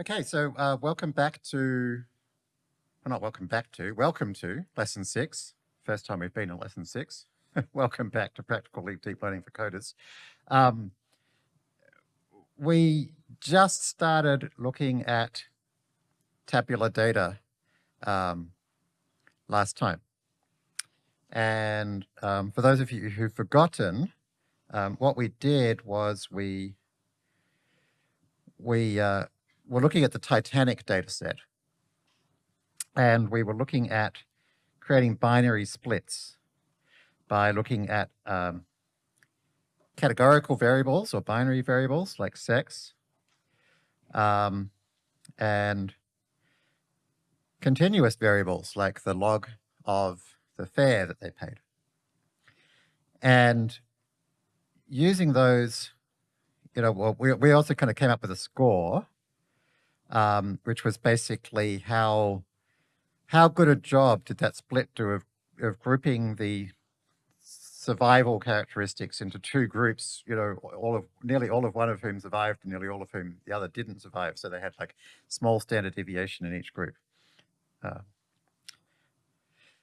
Okay, so uh, welcome back to, well, not welcome back to, welcome to lesson six. First time we've been in lesson six. welcome back to Practical Deep Learning for Coders. Um, we just started looking at tabular data um, last time. And um, for those of you who've forgotten, um, what we did was we we uh, were looking at the Titanic data set. And we were looking at creating binary splits by looking at um, categorical variables or binary variables like sex um, and continuous variables like the log of the fare that they paid. And using those, you know, well, we, we also kind of came up with a score, um, which was basically how how good a job did that split do of, of grouping the survival characteristics into two groups, you know, all of nearly all of one of whom survived and nearly all of whom the other didn't survive. So they had like small standard deviation in each group. Uh,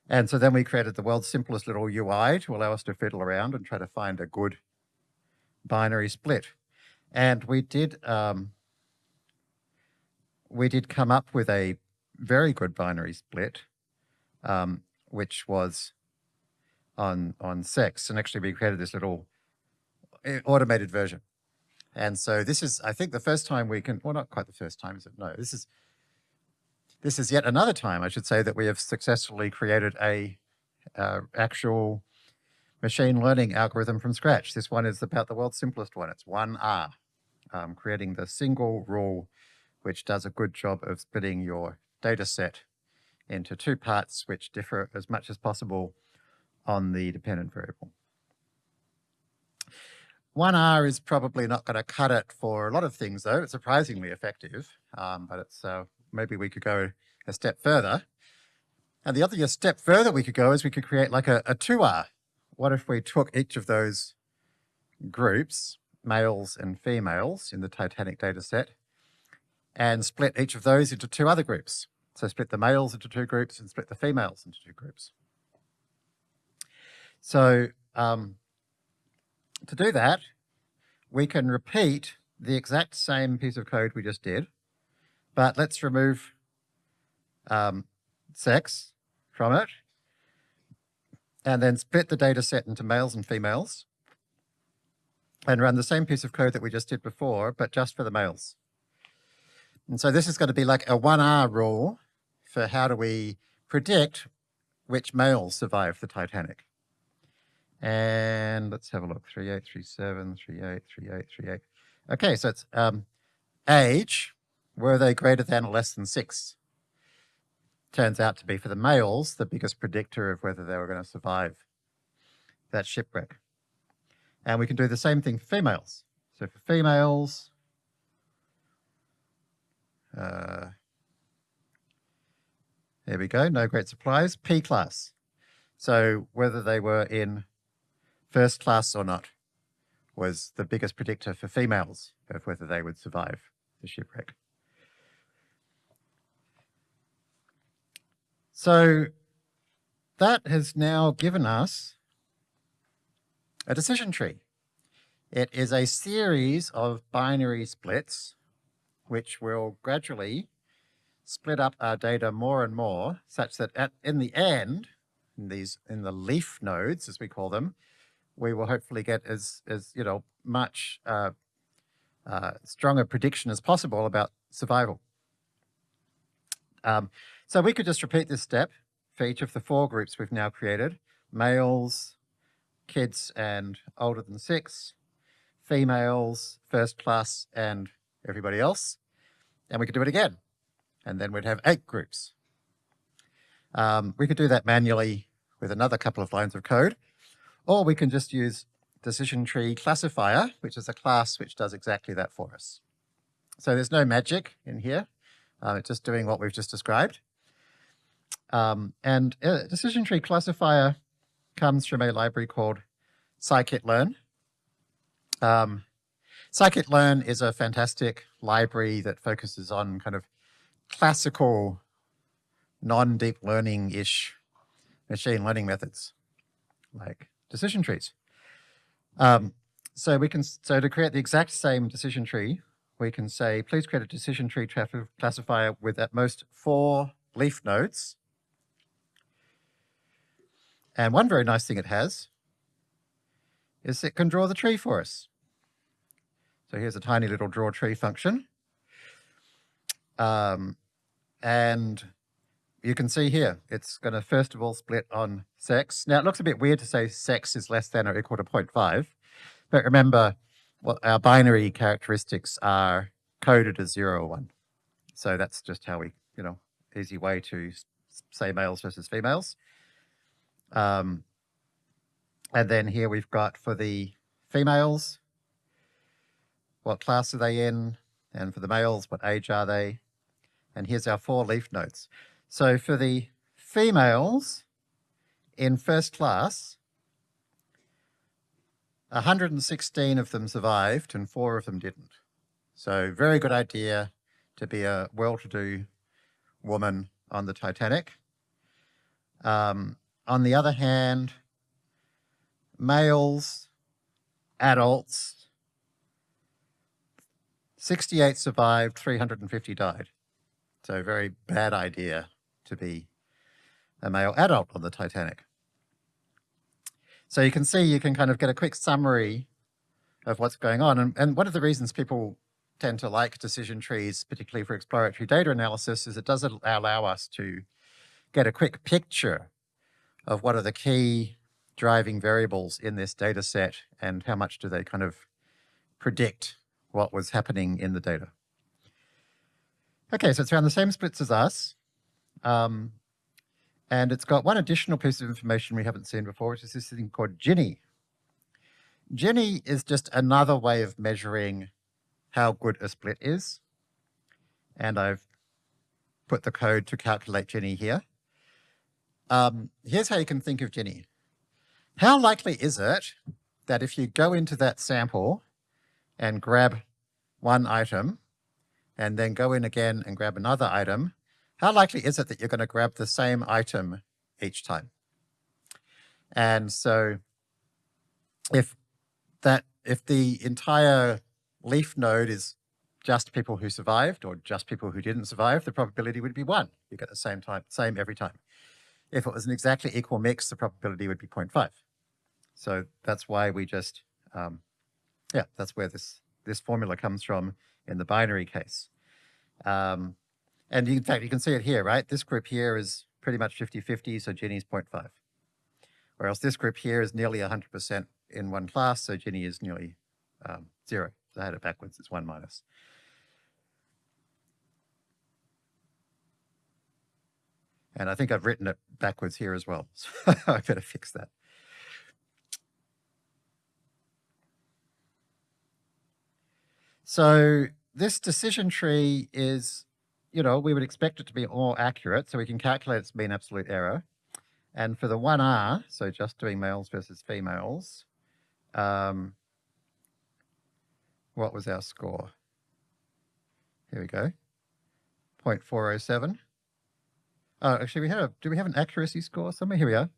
and so then we created the world's simplest little UI to allow us to fiddle around and try to find a good binary split. And we did um, we did come up with a very good binary split, um, which was on on sex. And actually, we created this little eh, automated version. And so this is, I think, the first time we can, well, not quite the first time, is it? No, this is this is yet another time, I should say, that we have successfully created a uh, actual machine learning algorithm from scratch. This one is about the world's simplest one. It's 1R, um, creating the single rule which does a good job of splitting your data set into two parts which differ as much as possible on the dependent variable. 1R is probably not going to cut it for a lot of things, though. It's surprisingly effective, um, but it's uh, maybe we could go a step further. And the other step further we could go is we could create like a, a 2R. What if we took each of those groups, males and females in the Titanic data set, and split each of those into two other groups. So split the males into two groups and split the females into two groups. So um, to do that, we can repeat the exact same piece of code we just did, but let's remove um, sex from it and then split the data set into males and females and run the same piece of code that we just did before, but just for the males. And so this is going to be like a 1R rule for how do we predict which males survive the Titanic. And let's have a look, 3837, 38, 38, 38. Okay, so it's um, age, were they greater than or less than six? Turns out to be for the males, the biggest predictor of whether they were going to survive that shipwreck. And we can do the same thing for females. So for females, uh, there we go, no great surprise, P class. So whether they were in first class or not was the biggest predictor for females of whether they would survive the shipwreck. So that has now given us a decision tree. It is a series of binary splits which will gradually split up our data more and more such that at, in the end, in these in the leaf nodes, as we call them, we will hopefully get as, as you know, much uh, uh, stronger prediction as possible about survival. Um, so we could just repeat this step for each of the four groups we've now created, males, kids and older than six, females, first class and everybody else. And we could do it again. And then we'd have eight groups. Um, we could do that manually with another couple of lines of code. Or we can just use decision tree classifier, which is a class which does exactly that for us. So there's no magic in here. Uh, it's just doing what we've just described. Um, and a decision tree classifier comes from a library called scikit-learn. Um, Scikit-learn is a fantastic library that focuses on kind of classical non-deep learning-ish machine learning methods like decision trees. Um, so we can, so to create the exact same decision tree, we can say, please create a decision tree classifier with at most four leaf nodes. And one very nice thing it has is it can draw the tree for us. So here's a tiny little draw tree function. Um, and you can see here, it's going to first of all split on sex. Now it looks a bit weird to say sex is less than or equal to 0.5, but remember well, our binary characteristics are coded as zero or one. So that's just how we, you know, easy way to say males versus females. Um, and then here we've got for the females, what class are they in? And for the males, what age are they? And here's our four leaf nodes. So for the females in first class, 116 of them survived and four of them didn't. So very good idea to be a well-to-do woman on the Titanic. Um, on the other hand, males, adults, 68 survived, 350 died. So very bad idea to be a male adult on the Titanic. So you can see, you can kind of get a quick summary of what's going on. And, and one of the reasons people tend to like decision trees, particularly for exploratory data analysis, is it does allow us to get a quick picture of what are the key driving variables in this data set and how much do they kind of predict what was happening in the data. Okay, so it's around the same splits as us. Um, and it's got one additional piece of information we haven't seen before, which is this thing called Gini. Gini is just another way of measuring how good a split is. And I've put the code to calculate Gini here. Um, here's how you can think of Gini. How likely is it that if you go into that sample and grab one item and then go in again and grab another item, how likely is it that you're going to grab the same item each time? And so if that if the entire leaf node is just people who survived or just people who didn't survive, the probability would be one. You get the same time, same every time. If it was an exactly equal mix, the probability would be 0.5. So that's why we just, um, yeah, that's where this, this formula comes from in the binary case. Um, and in fact, you can see it here, right? This group here is pretty much 50-50, so Gini's 0.5. Whereas this group here is nearly 100% in one class, so Gini is nearly um, zero. So I had it backwards, it's one minus. And I think I've written it backwards here as well, so I better fix that. So this decision tree is, you know, we would expect it to be more accurate, so we can calculate its mean absolute error. And for the 1R, so just doing males versus females, um, what was our score? Here we go, 0.407. Oh, actually, we had a, do we have an accuracy score somewhere? Here we are,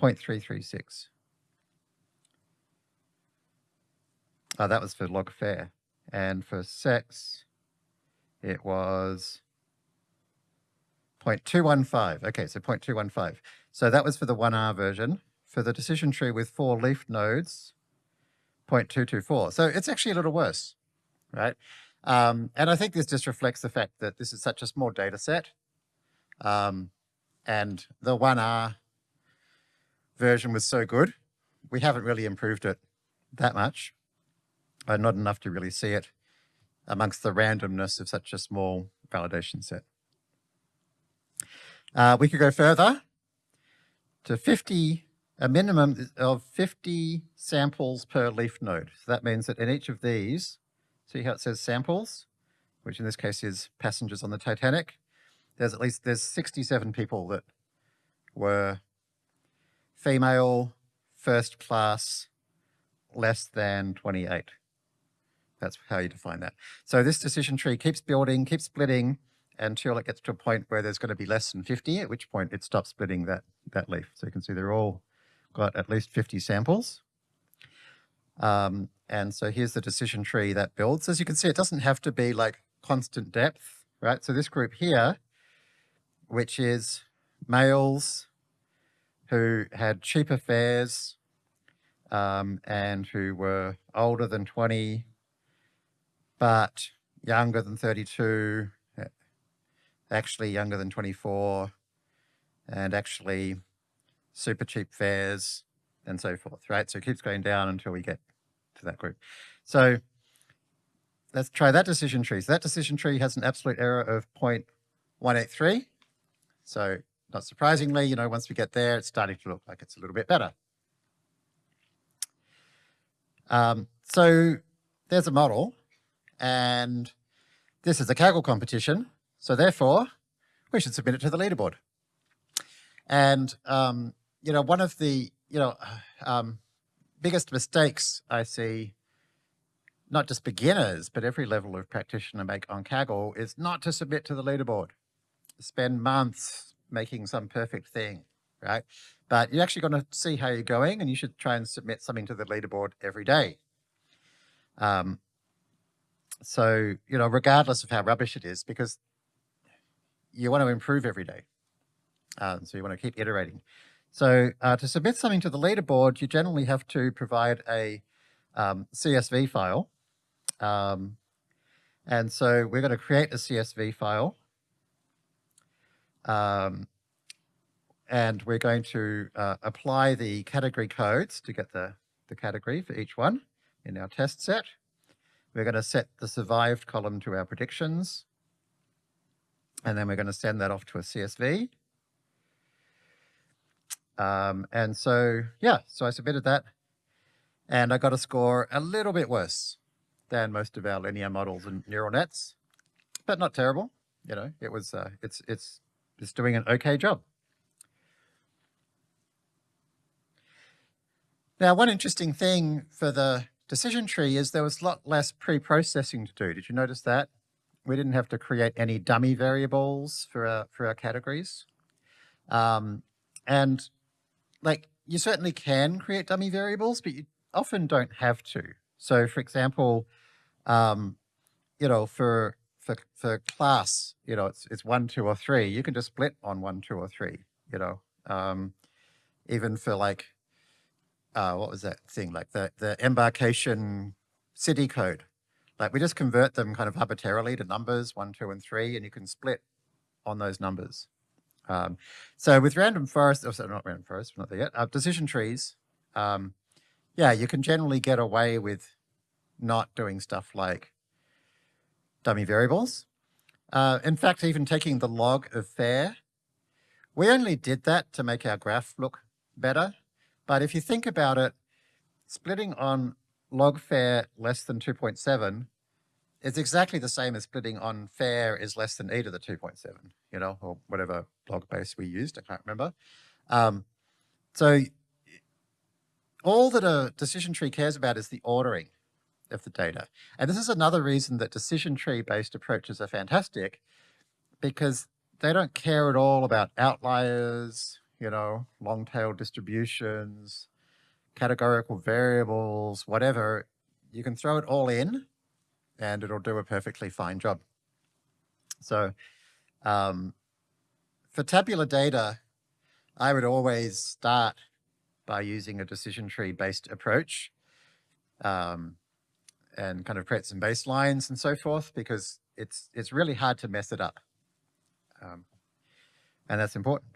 0.336. Oh, that was for log fare. And for sex, it was 0.215. Okay, so 0.215. So that was for the 1R version. For the decision tree with four leaf nodes, 0.224. So it's actually a little worse, right? Um, and I think this just reflects the fact that this is such a small data set. Um, and the 1R version was so good, we haven't really improved it that much, uh, not enough to really see it amongst the randomness of such a small validation set. Uh, we could go further to 50 a minimum of 50 samples per leaf node. So that means that in each of these, see how it says samples, which in this case is passengers on the Titanic, there's at least, there's 67 people that were female, first class, less than 28. That's how you define that. So this decision tree keeps building, keeps splitting until it gets to a point where there's going to be less than 50, at which point it stops splitting that, that leaf. So you can see they're all got at least 50 samples. Um, and so here's the decision tree that builds. As you can see, it doesn't have to be like constant depth, right? So this group here, which is males who had cheaper fares um, and who were older than 20, but younger than 32, actually younger than 24, and actually super cheap fares and so forth, right? So it keeps going down until we get to that group. So let's try that decision tree. So that decision tree has an absolute error of 0.183. So not surprisingly, you know, once we get there, it's starting to look like it's a little bit better. Um, so there's a model and this is a Kaggle competition. So therefore, we should submit it to the leaderboard. And, um, you know, one of the, you know, um, biggest mistakes I see, not just beginners, but every level of practitioner make on Kaggle is not to submit to the leaderboard. Spend months making some perfect thing, right? But you're actually going to see how you're going and you should try and submit something to the leaderboard every day. Um, so, you know, regardless of how rubbish it is, because you want to improve every day. Um, so you want to keep iterating. So uh, to submit something to the leaderboard, you generally have to provide a um, CSV file. Um, and so we're going to create a CSV file. Um, and we're going to uh, apply the category codes to get the, the category for each one in our test set. We're going to set the survived column to our predictions. And then we're going to send that off to a CSV. Um, and so, yeah, so I submitted that and I got a score a little bit worse than most of our linear models and neural nets, but not terrible. You know, it was, uh, it's, it's, it's doing an okay job. Now, one interesting thing for the decision tree is there was a lot less pre-processing to do. Did you notice that? We didn't have to create any dummy variables for our, for our categories. Um, and like you certainly can create dummy variables, but you often don't have to. So for example, um, you know, for, for, for class, you know, it's, it's one, two, or three, you can just split on one, two, or three, you know, um, even for like uh, what was that thing, like the, the embarkation city code. Like we just convert them kind of arbitrarily to numbers, one, two, and three, and you can split on those numbers. Um, so with random forest, oh, sorry, not random forest, not there yet, uh, decision trees, um, yeah, you can generally get away with not doing stuff like dummy variables. Uh, in fact, even taking the log of fare, we only did that to make our graph look better. But if you think about it, splitting on log fare less than 2.7 is exactly the same as splitting on fare is less than e to the 2.7, you know, or whatever log base we used, I can't remember. Um, so all that a decision tree cares about is the ordering of the data. And this is another reason that decision tree based approaches are fantastic because they don't care at all about outliers, you know, long tail distributions, categorical variables, whatever, you can throw it all in and it'll do a perfectly fine job. So um, for tabular data, I would always start by using a decision tree based approach um, and kind of create some baselines and so forth because it's it's really hard to mess it up. Um, and that's important.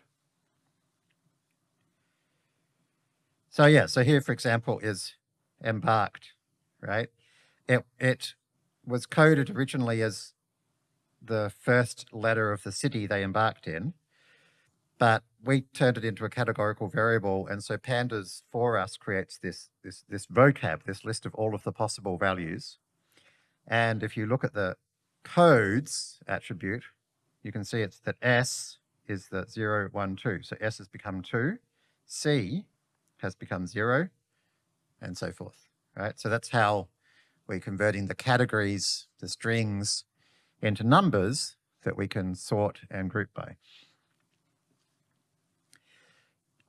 So yeah, so here, for example, is embarked, right? It, it was coded originally as the first letter of the city they embarked in, but we turned it into a categorical variable. And so pandas for us creates this, this, this vocab, this list of all of the possible values. And if you look at the codes attribute, you can see it's that S is the 0, 1, 2. So S has become 2. C has become zero and so forth, right? So that's how we're converting the categories, the strings, into numbers that we can sort and group by.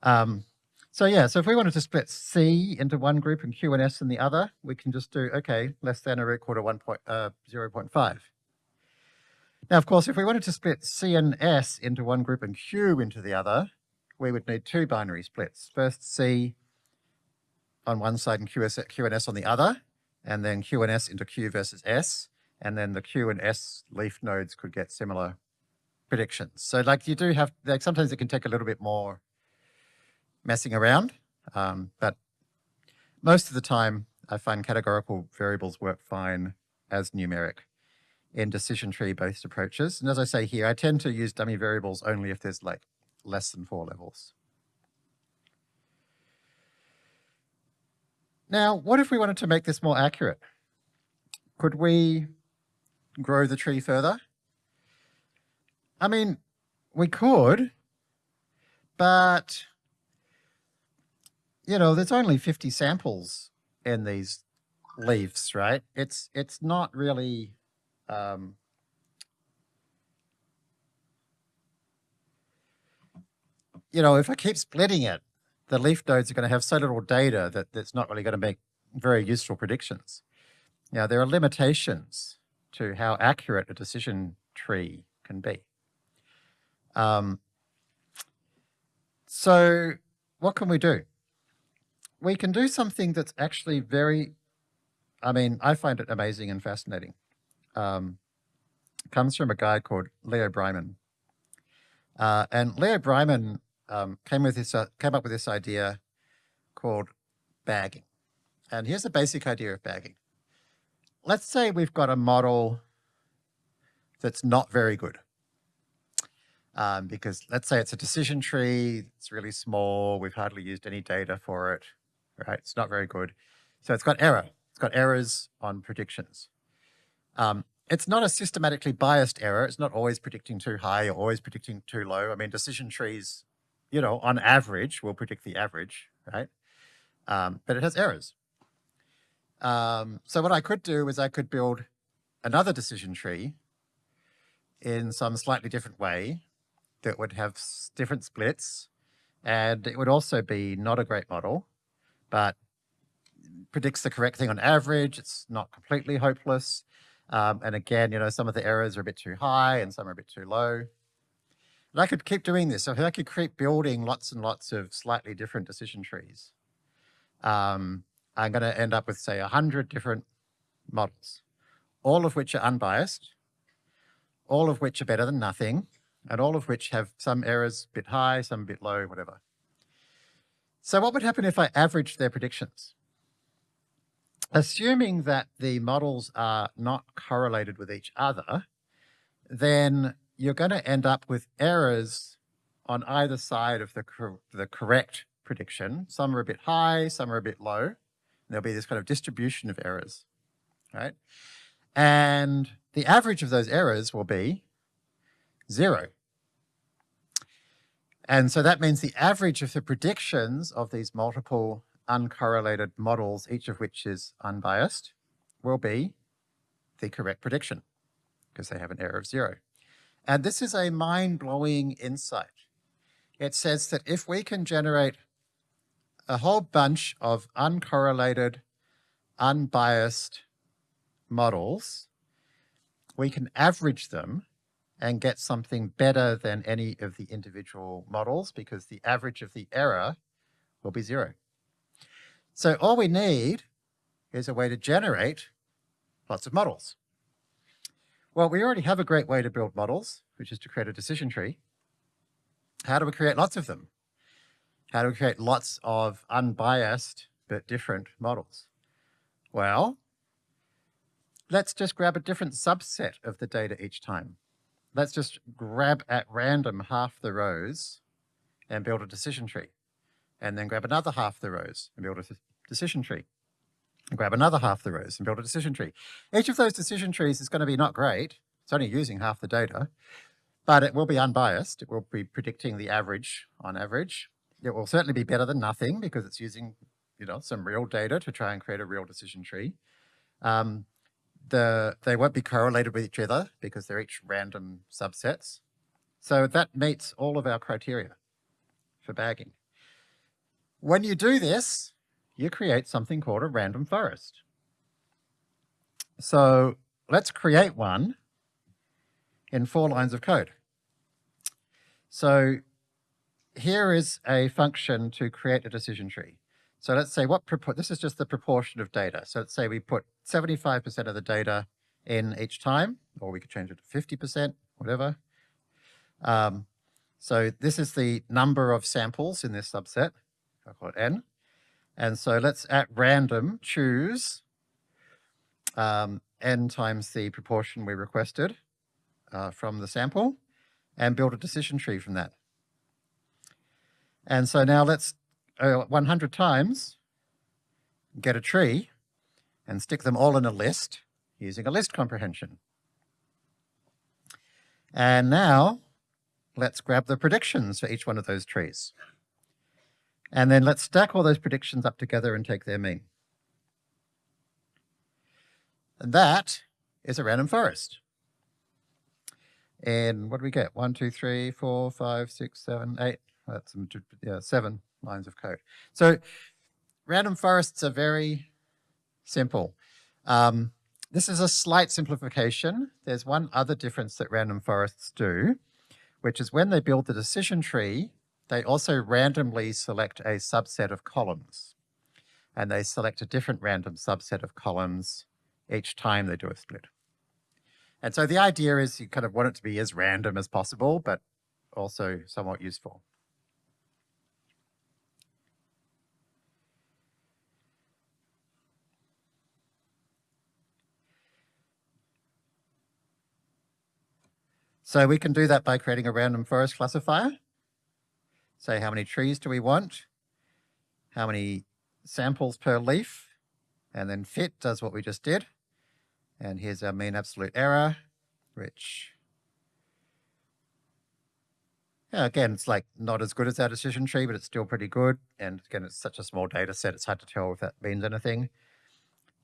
Um, so yeah, so if we wanted to split C into one group and Q and S in the other, we can just do, okay, less than or equal to 1 point, uh, 0 0.5. Now, of course, if we wanted to split C and S into one group and Q into the other, we would need two binary splits. First C on one side and Q, Q and S on the other, and then Q and S into Q versus S, and then the Q and S leaf nodes could get similar predictions. So like you do have, like sometimes it can take a little bit more messing around, um, but most of the time I find categorical variables work fine as numeric in decision tree based approaches. And as I say here, I tend to use dummy variables only if there's like less than four levels. Now, what if we wanted to make this more accurate? Could we grow the tree further? I mean, we could, but, you know, there's only 50 samples in these leaves, right? It's, it's not really, um, you know, if I keep splitting it, the leaf nodes are going to have so little data that it's not really going to make very useful predictions. Now, there are limitations to how accurate a decision tree can be. Um, so what can we do? We can do something that's actually very, I mean, I find it amazing and fascinating. Um, comes from a guy called Leo Breiman. Uh, and Leo Breiman um, came with this uh, came up with this idea called bagging. And here's the basic idea of bagging. Let's say we've got a model that's not very good. Um, because let's say it's a decision tree, it's really small, we've hardly used any data for it, right? It's not very good. So it's got error. It's got errors on predictions. Um, it's not a systematically biased error. It's not always predicting too high or always predicting too low. I mean, decision trees you know, on average, we'll predict the average, right? Um, but it has errors. Um, so what I could do is I could build another decision tree in some slightly different way that would have different splits and it would also be not a great model, but predicts the correct thing on average. It's not completely hopeless. Um, and again, you know, some of the errors are a bit too high and some are a bit too low. And I could keep doing this. So I could keep building lots and lots of slightly different decision trees. Um, I'm going to end up with, say, 100 different models, all of which are unbiased, all of which are better than nothing, and all of which have some errors a bit high, some a bit low, whatever. So what would happen if I averaged their predictions? Assuming that the models are not correlated with each other, then you're going to end up with errors on either side of the, cor the correct prediction. Some are a bit high, some are a bit low. There'll be this kind of distribution of errors, right? And the average of those errors will be zero. And so that means the average of the predictions of these multiple uncorrelated models, each of which is unbiased, will be the correct prediction because they have an error of zero. And this is a mind-blowing insight. It says that if we can generate a whole bunch of uncorrelated, unbiased models, we can average them and get something better than any of the individual models because the average of the error will be zero. So all we need is a way to generate lots of models. Well, we already have a great way to build models, which is to create a decision tree. How do we create lots of them? How do we create lots of unbiased but different models? Well, let's just grab a different subset of the data each time. Let's just grab at random half the rows and build a decision tree. And then grab another half the rows and build a decision tree and grab another half the rows and build a decision tree. Each of those decision trees is going to be not great. It's only using half the data, but it will be unbiased. It will be predicting the average on average. It will certainly be better than nothing because it's using you know, some real data to try and create a real decision tree. Um, the, they won't be correlated with each other because they're each random subsets. So that meets all of our criteria for bagging. When you do this, you create something called a random forest. So let's create one in four lines of code. So here is a function to create a decision tree. So let's say what, this is just the proportion of data. So let's say we put 75% of the data in each time, or we could change it to 50%, whatever. Um, so this is the number of samples in this subset. I call it n. And so let's at random choose um, n times the proportion we requested uh, from the sample and build a decision tree from that. And so now let's uh, 100 times get a tree and stick them all in a list using a list comprehension. And now let's grab the predictions for each one of those trees. And then let's stack all those predictions up together and take their mean. And that is a random forest. And what do we get? One, two, three, four, five, six, seven, eight. That's yeah, seven lines of code. So random forests are very simple. Um, this is a slight simplification. There's one other difference that random forests do, which is when they build the decision tree, they also randomly select a subset of columns. And they select a different random subset of columns each time they do a split. And so the idea is you kind of want it to be as random as possible, but also somewhat useful. So we can do that by creating a random forest classifier. Say how many trees do we want, how many samples per leaf, and then fit does what we just did. And here's our mean absolute error, which, again, it's like not as good as our decision tree, but it's still pretty good. And again, it's such a small data set, it's hard to tell if that means anything.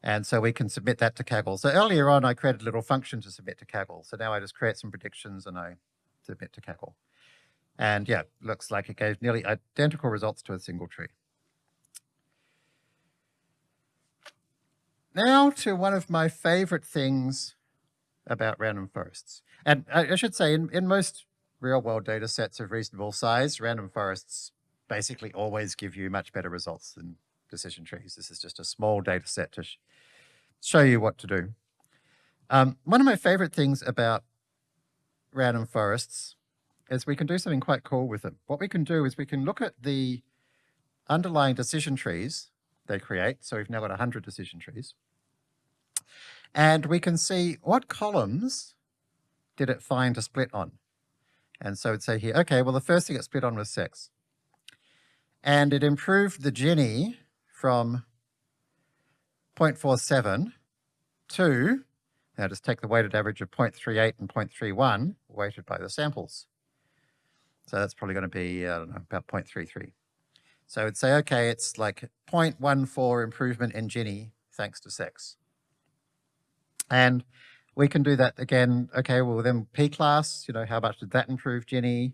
And so we can submit that to Kaggle. So earlier on, I created a little function to submit to Kaggle. So now I just create some predictions and I submit to Kaggle. And yeah, looks like it gave nearly identical results to a single tree. Now to one of my favorite things about random forests. And I, I should say, in, in most real-world data sets of reasonable size, random forests basically always give you much better results than decision trees. This is just a small data set to sh show you what to do. Um, one of my favorite things about random forests is we can do something quite cool with them. What we can do is we can look at the underlying decision trees they create. So we've now got 100 decision trees. And we can see what columns did it find a split on. And so it'd say here, okay, well, the first thing it split on was sex. And it improved the Gini from 0.47 to, now just take the weighted average of 0.38 and 0.31, weighted by the samples. So that's probably going to be, I don't know, about 0.33. So it'd say, okay, it's like 0.14 improvement in Gini thanks to sex. And we can do that again. Okay, well then P class, you know, how much did that improve Gini?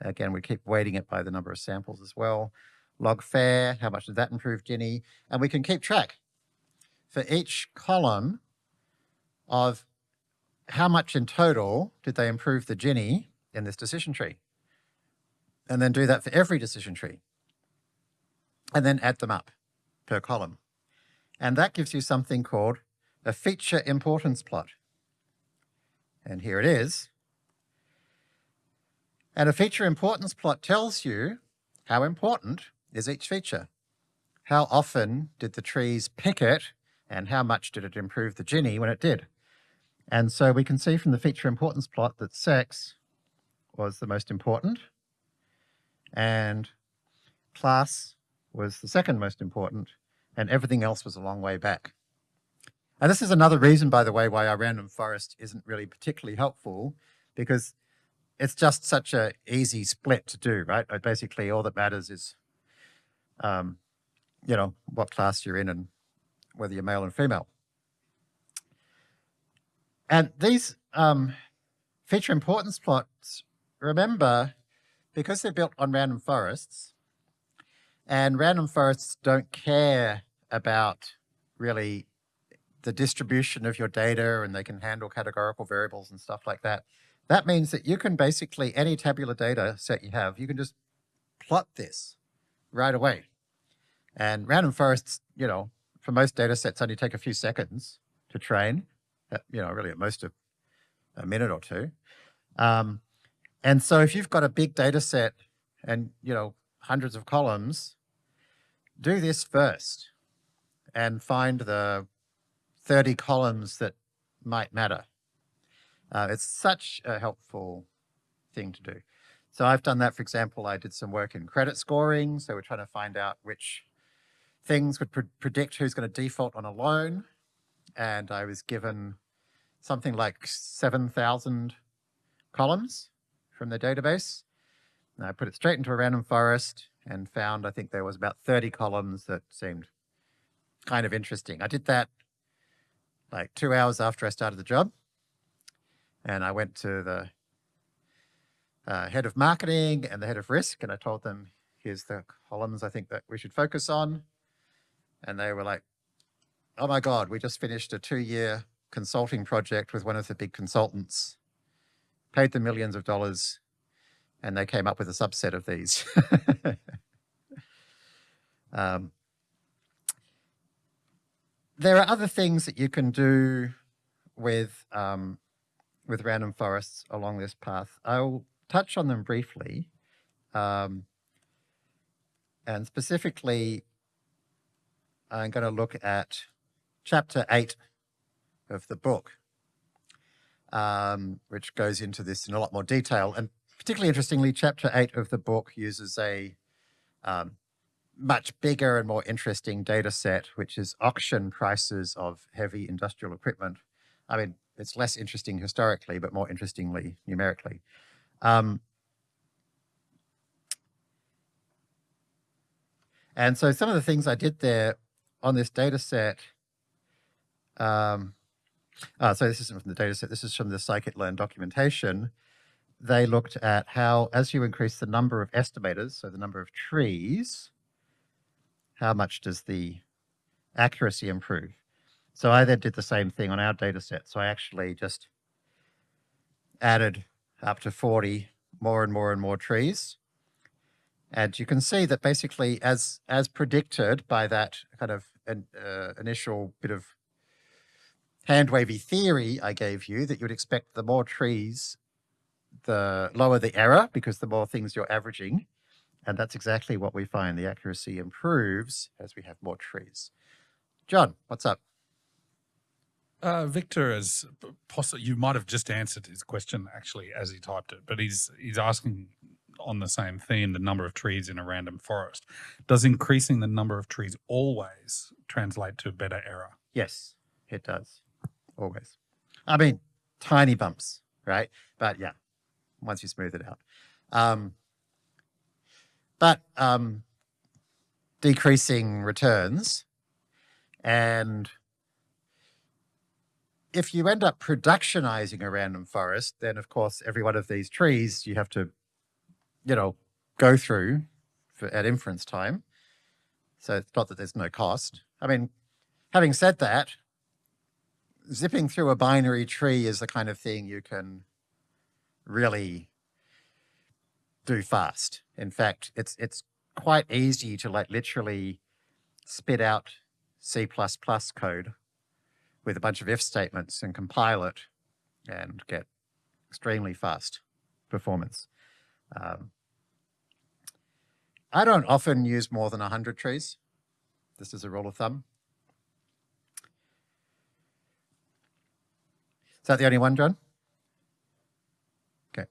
Again, we keep weighting it by the number of samples as well log fare, how much did that improve Gini? And we can keep track for each column of how much in total did they improve the Gini in this decision tree. And then do that for every decision tree. And then add them up per column. And that gives you something called a feature importance plot. And here it is. And a feature importance plot tells you how important is each feature. How often did the trees pick it and how much did it improve the Gini when it did? And so we can see from the feature importance plot that sex was the most important and class was the second most important and everything else was a long way back. And this is another reason, by the way, why our random forest isn't really particularly helpful because it's just such a easy split to do, right? Basically, all that matters is um, you know, what class you're in and whether you're male and female. And these um, feature importance plots, remember, because they're built on random forests, and random forests don't care about really the distribution of your data and they can handle categorical variables and stuff like that. That means that you can basically, any tabular data set you have, you can just plot this right away. And random forests, you know, for most data sets only take a few seconds to train, you know, really at most of a minute or two. Um, and so if you've got a big data set and, you know, hundreds of columns, do this first and find the 30 columns that might matter. Uh, it's such a helpful thing to do. So I've done that, for example, I did some work in credit scoring. So we're trying to find out which things would pre predict who's going to default on a loan. And I was given something like 7,000 columns from the database. And I put it straight into a random forest and found, I think there was about 30 columns that seemed kind of interesting. I did that like two hours after I started the job. And I went to the uh, head of marketing and the head of risk, and I told them, here's the columns I think that we should focus on. And they were like, oh my God, we just finished a two year consulting project with one of the big consultants, paid them millions of dollars, and they came up with a subset of these. um, there are other things that you can do with um, with random forests along this path. I'll touch on them briefly. Um, and specifically, I'm going to look at chapter 8 of the book, um, which goes into this in a lot more detail. And particularly interestingly, chapter 8 of the book uses a um, much bigger and more interesting data set, which is auction prices of heavy industrial equipment. I mean, it's less interesting historically, but more interestingly numerically. Um, and so some of the things I did there on this data set, um, uh, so this isn't from the data set, this is from the scikit-learn documentation. They looked at how, as you increase the number of estimators, so the number of trees, how much does the accuracy improve? So I then did the same thing on our data set. So I actually just added up to 40 more and more and more trees. And you can see that basically as, as predicted by that kind of an, uh, initial bit of hand wavy theory I gave you that you'd expect the more trees, the lower the error because the more things you're averaging. And that's exactly what we find. The accuracy improves as we have more trees. John, what's up? Uh, Victor is possibly, you might have just answered his question actually as he typed it, but he's, he's asking on the same theme, the number of trees in a random forest. Does increasing the number of trees always translate to a better error? Yes, it does. Always. I mean, tiny bumps, right? But yeah, once you smooth it out. Um, but um, decreasing returns. And if you end up productionizing a random forest, then of course, every one of these trees you have to, you know, go through for, at inference time. So it's not that there's no cost. I mean, having said that, zipping through a binary tree is the kind of thing you can really do fast. In fact, it's it's quite easy to like literally spit out C++ code with a bunch of if statements and compile it and get extremely fast performance. Um, I don't often use more than 100 trees. This is a rule of thumb. Is that the only one, John? Okay.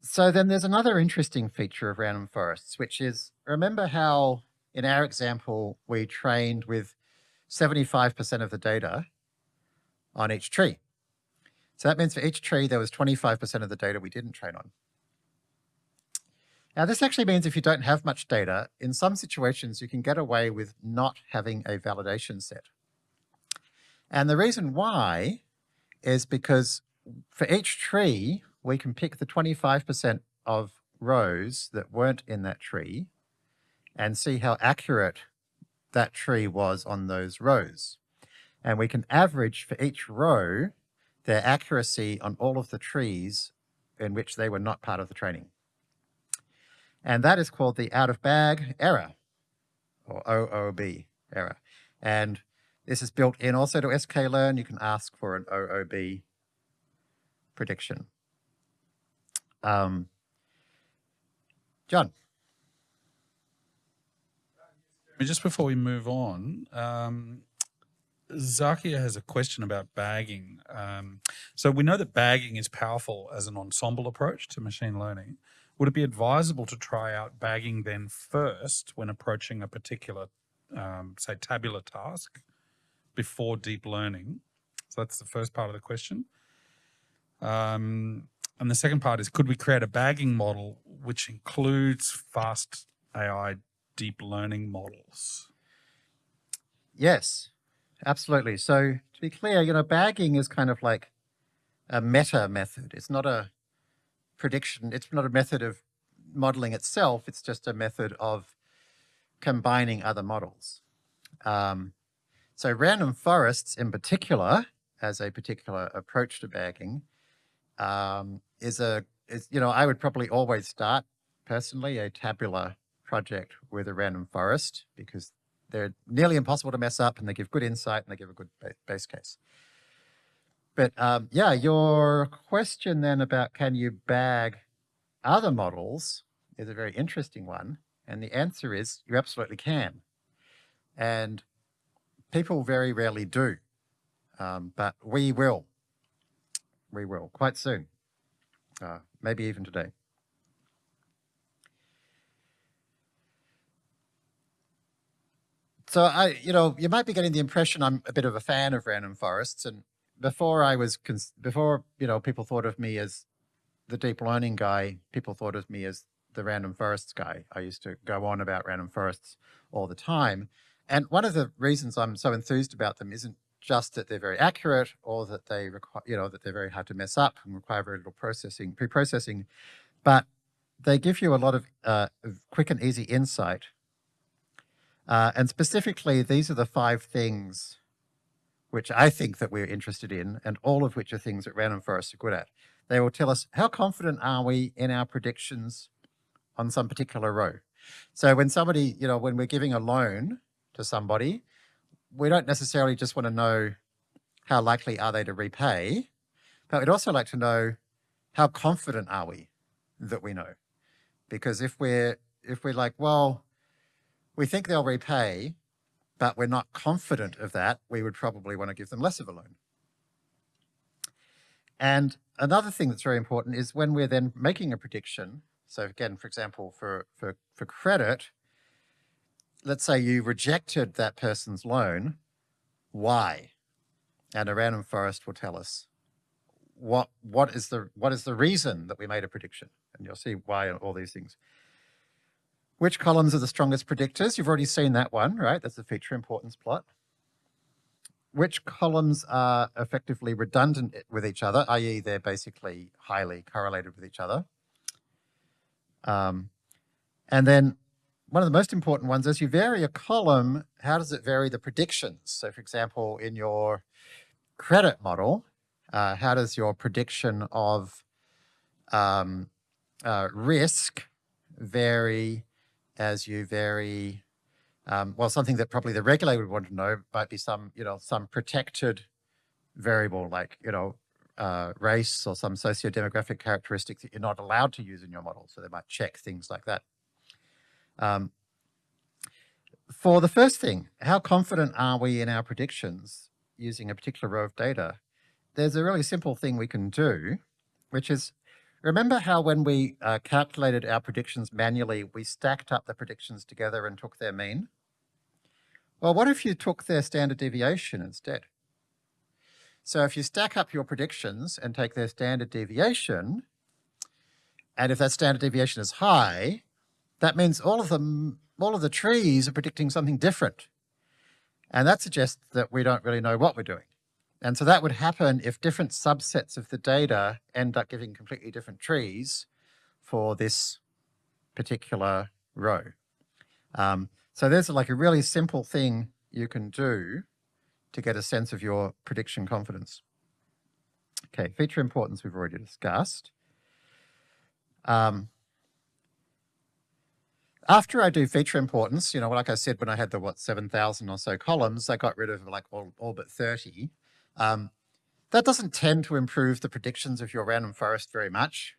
So then there's another interesting feature of random forests, which is, remember how in our example, we trained with 75% of the data on each tree. So that means for each tree, there was 25% of the data we didn't train on. Now, this actually means if you don't have much data, in some situations, you can get away with not having a validation set. And the reason why is because for each tree, we can pick the 25% of rows that weren't in that tree and see how accurate that tree was on those rows. And we can average for each row their accuracy on all of the trees in which they were not part of the training. And that is called the out of bag error or OOB error. And this is built in also to sklearn. You can ask for an OOB prediction. Um, John. Just before we move on, um, Zakia has a question about bagging. Um, so we know that bagging is powerful as an ensemble approach to machine learning. Would it be advisable to try out bagging then first when approaching a particular, um, say, tabular task before deep learning? So that's the first part of the question. Um, and the second part is, could we create a bagging model which includes fast AI deep learning models? Yes, absolutely. So to be clear, you know, bagging is kind of like a meta method. It's not a prediction. It's not a method of modeling itself. It's just a method of combining other models. Um, so random forests in particular, as a particular approach to bagging, um, is a, is, you know, I would probably always start personally a tabular project with a random forest because they're nearly impossible to mess up and they give good insight and they give a good base case. But um, yeah, your question then about can you bag other models is a very interesting one. And the answer is you absolutely can. And people very rarely do, um, but we will. We will quite soon, uh, maybe even today. So I, you know, you might be getting the impression I'm a bit of a fan of random forests. And before I was, before, you know, people thought of me as the deep learning guy, people thought of me as the random forests guy. I used to go on about random forests all the time. And one of the reasons I'm so enthused about them isn't just that they're very accurate or that they require, you know, that they're very hard to mess up and require very little processing, pre-processing, but they give you a lot of uh, quick and easy insight uh, and specifically, these are the five things which I think that we're interested in, and all of which are things that random forests are good at. They will tell us how confident are we in our predictions on some particular row. So when somebody, you know, when we're giving a loan to somebody, we don't necessarily just want to know how likely are they to repay, but we'd also like to know how confident are we that we know. Because if we're if we're like, well, we think they'll repay, but we're not confident of that, we would probably want to give them less of a loan. And another thing that's very important is when we're then making a prediction, so again, for example, for, for, for credit, let's say you rejected that person's loan, why? And a random forest will tell us what, what, is the, what is the reason that we made a prediction? And you'll see why all these things. Which columns are the strongest predictors? You've already seen that one, right? That's the feature importance plot. Which columns are effectively redundant with each other, i.e. they're basically highly correlated with each other. Um, and then one of the most important ones, as you vary a column, how does it vary the predictions? So for example, in your credit model, uh, how does your prediction of um, uh, risk vary as you vary, um, well, something that probably the regulator would want to know might be some, you know, some protected variable like, you know, uh, race or some socio-demographic characteristic that you're not allowed to use in your model. So they might check things like that. Um, for the first thing, how confident are we in our predictions using a particular row of data? There's a really simple thing we can do, which is Remember how when we uh, calculated our predictions manually, we stacked up the predictions together and took their mean? Well, what if you took their standard deviation instead? So if you stack up your predictions and take their standard deviation, and if that standard deviation is high, that means all of them, all of the trees are predicting something different. And that suggests that we don't really know what we're doing. And so that would happen if different subsets of the data end up giving completely different trees for this particular row. Um, so there's like a really simple thing you can do to get a sense of your prediction confidence. Okay, feature importance we've already discussed. Um, after I do feature importance, you know, like I said, when I had the, what, 7,000 or so columns, I got rid of like all, all but 30. Um, that doesn't tend to improve the predictions of your random forest very much,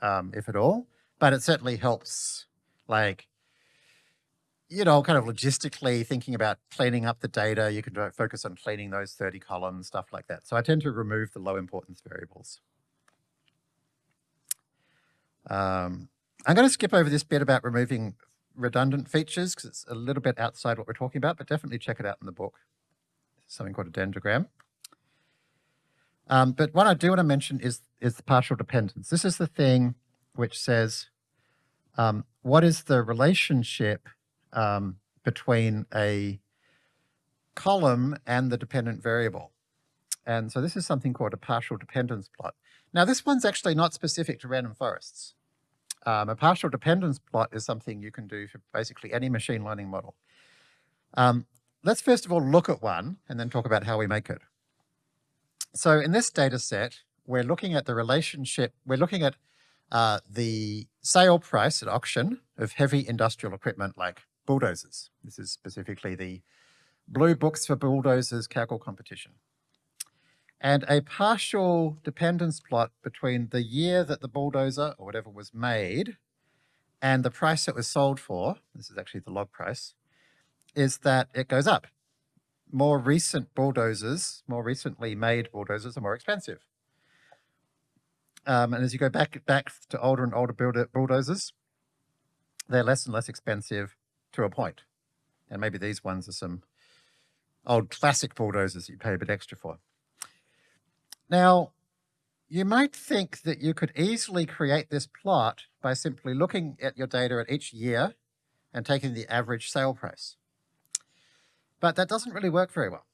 um, if at all, but it certainly helps like, you know, kind of logistically thinking about cleaning up the data. You can focus on cleaning those 30 columns, stuff like that. So I tend to remove the low importance variables. Um, I'm going to skip over this bit about removing redundant features because it's a little bit outside what we're talking about, but definitely check it out in the book. Something called a dendrogram. Um, but what I do want to mention is, is the partial dependence. This is the thing which says, um, what is the relationship um, between a column and the dependent variable? And so this is something called a partial dependence plot. Now this one's actually not specific to random forests. Um, a partial dependence plot is something you can do for basically any machine learning model. Um, let's first of all look at one and then talk about how we make it. So in this data set, we're looking at the relationship, we're looking at uh, the sale price at auction of heavy industrial equipment like bulldozers. This is specifically the Blue Books for Bulldozers Kaggle competition and a partial dependence plot between the year that the bulldozer or whatever was made and the price it was sold for, this is actually the log price, is that it goes up. More recent bulldozers, more recently made bulldozers are more expensive. Um, and as you go back back to older and older bulldozers, they're less and less expensive to a point. And maybe these ones are some old classic bulldozers that you pay a bit extra for. Now, you might think that you could easily create this plot by simply looking at your data at each year and taking the average sale price. But that doesn't really work very well.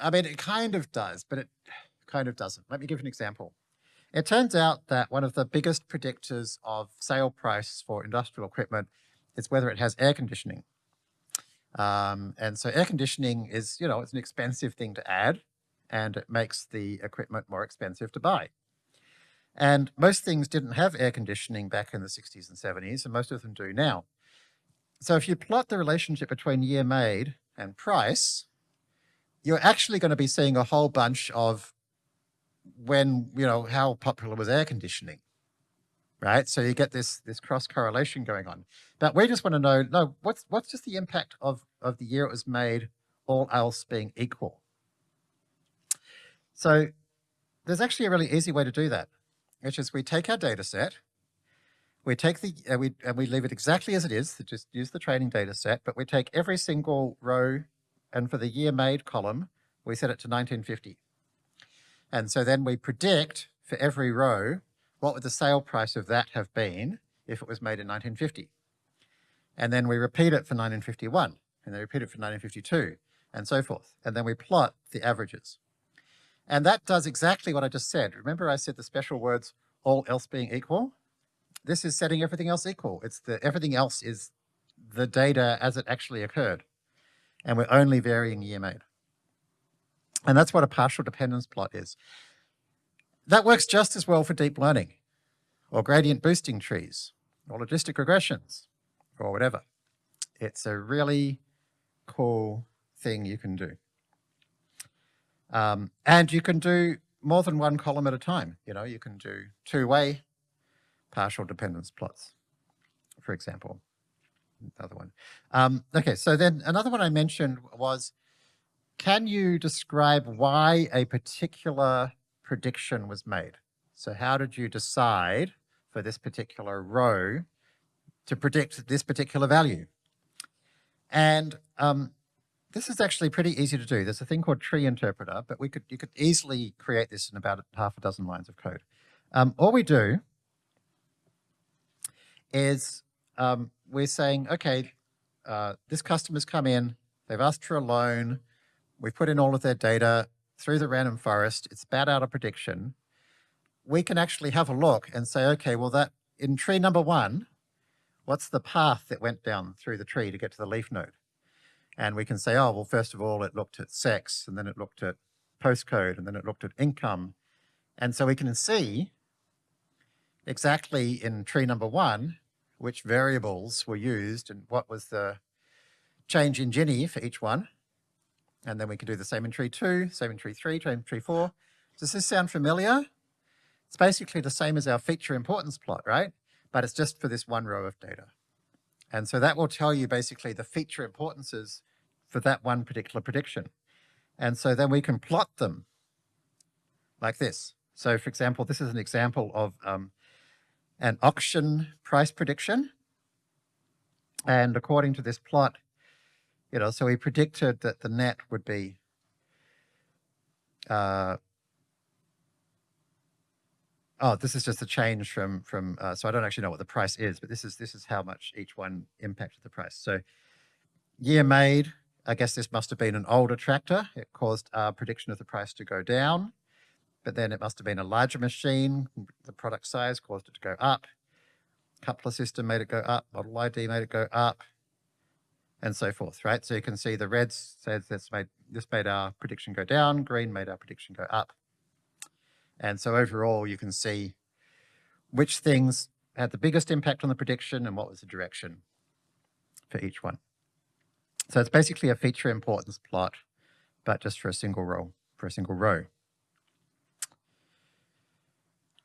I mean, it kind of does, but it kind of doesn't. Let me give an example. It turns out that one of the biggest predictors of sale price for industrial equipment is whether it has air conditioning. Um, and so air conditioning is, you know, it's an expensive thing to add and it makes the equipment more expensive to buy. And most things didn't have air conditioning back in the 60s and 70s, and most of them do now. So if you plot the relationship between year made and price, you're actually going to be seeing a whole bunch of when, you know, how popular was air conditioning, right? So you get this, this cross correlation going on. But we just want to know, no, what's, what's just the impact of, of the year it was made, all else being equal? So there's actually a really easy way to do that, which is we take our data set, we take the, uh, we, and we leave it exactly as it is, to just use the training data set, but we take every single row and for the year made column, we set it to 1950. And so then we predict for every row, what would the sale price of that have been if it was made in 1950? And then we repeat it for 1951, and then repeat it for 1952, and so forth. And then we plot the averages. And that does exactly what I just said. Remember I said the special words, all else being equal? This is setting everything else equal. It's the everything else is the data as it actually occurred. And we're only varying year made. And that's what a partial dependence plot is. That works just as well for deep learning or gradient boosting trees or logistic regressions or whatever. It's a really cool thing you can do. Um, and you can do more than one column at a time. You know, you can do two-way partial dependence plots, for example. Another one. Um, okay, so then another one I mentioned was, can you describe why a particular prediction was made? So how did you decide for this particular row to predict this particular value? And um, this is actually pretty easy to do. There's a thing called tree interpreter, but we could you could easily create this in about half a dozen lines of code. Um, all we do is um, we're saying, okay, uh, this customer's come in, they've asked for a loan, we've put in all of their data, through the random forest, it's spat out a prediction, we can actually have a look and say, okay, well that in tree number one, what's the path that went down through the tree to get to the leaf node? And we can say, oh, well, first of all, it looked at sex, and then it looked at postcode, and then it looked at income. And so we can see exactly in tree number one, which variables were used and what was the change in Gini for each one. And then we can do the same in tree two, same in tree three, same in tree four. Does this sound familiar? It's basically the same as our feature importance plot, right? But it's just for this one row of data. And so that will tell you basically the feature importances for that one particular prediction. And so then we can plot them like this. So for example, this is an example of um, an auction price prediction. And according to this plot, you know, so we predicted that the net would be uh, oh, this is just a change from from. Uh, so I don't actually know what the price is, but this is this is how much each one impacted the price. So year made, I guess this must have been an older tractor. It caused our prediction of the price to go down, but then it must have been a larger machine. The product size caused it to go up. Coupler system made it go up. Model ID made it go up, and so forth. Right. So you can see the red says this made this made our prediction go down. Green made our prediction go up. And so overall, you can see which things had the biggest impact on the prediction and what was the direction for each one. So it's basically a feature importance plot, but just for a single row, for a single row.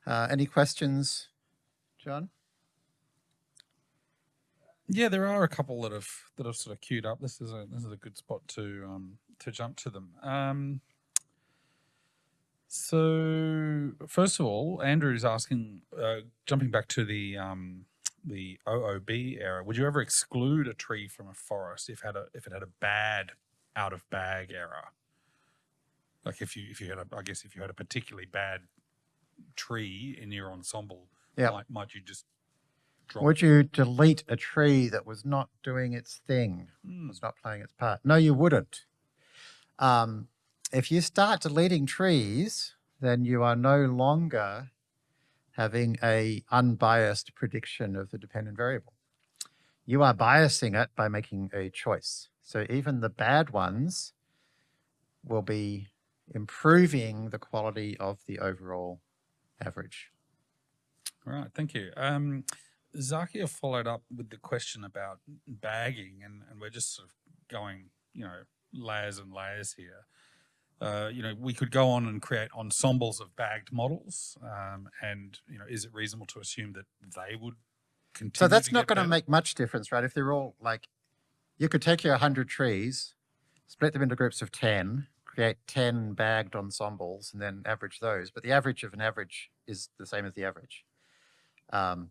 Uh, any questions, John? Yeah, there are a couple that have that have sort of queued up. This is a this is a good spot to um, to jump to them. Um, so first of all, Andrew is asking, uh, jumping back to the um, the OOB era, would you ever exclude a tree from a forest if had a if it had a bad out of bag error? Like if you if you had a I guess if you had a particularly bad tree in your ensemble, Yeah. might, might you just drop? Would you delete a tree that was not doing its thing? Hmm, was not playing its part. No, you wouldn't. Um, if you start deleting trees, then you are no longer having a unbiased prediction of the dependent variable. You are biasing it by making a choice. So even the bad ones will be improving the quality of the overall average. All right, thank you. Um, Zakia followed up with the question about bagging, and, and we're just sort of going, you know, layers and layers here. Uh, you know, we could go on and create ensembles of bagged models, um, and you know, is it reasonable to assume that they would continue? So that's not going to make much difference, right? If they're all like, you could take your 100 trees, split them into groups of 10, create 10 bagged ensembles, and then average those. But the average of an average is the same as the average. Um,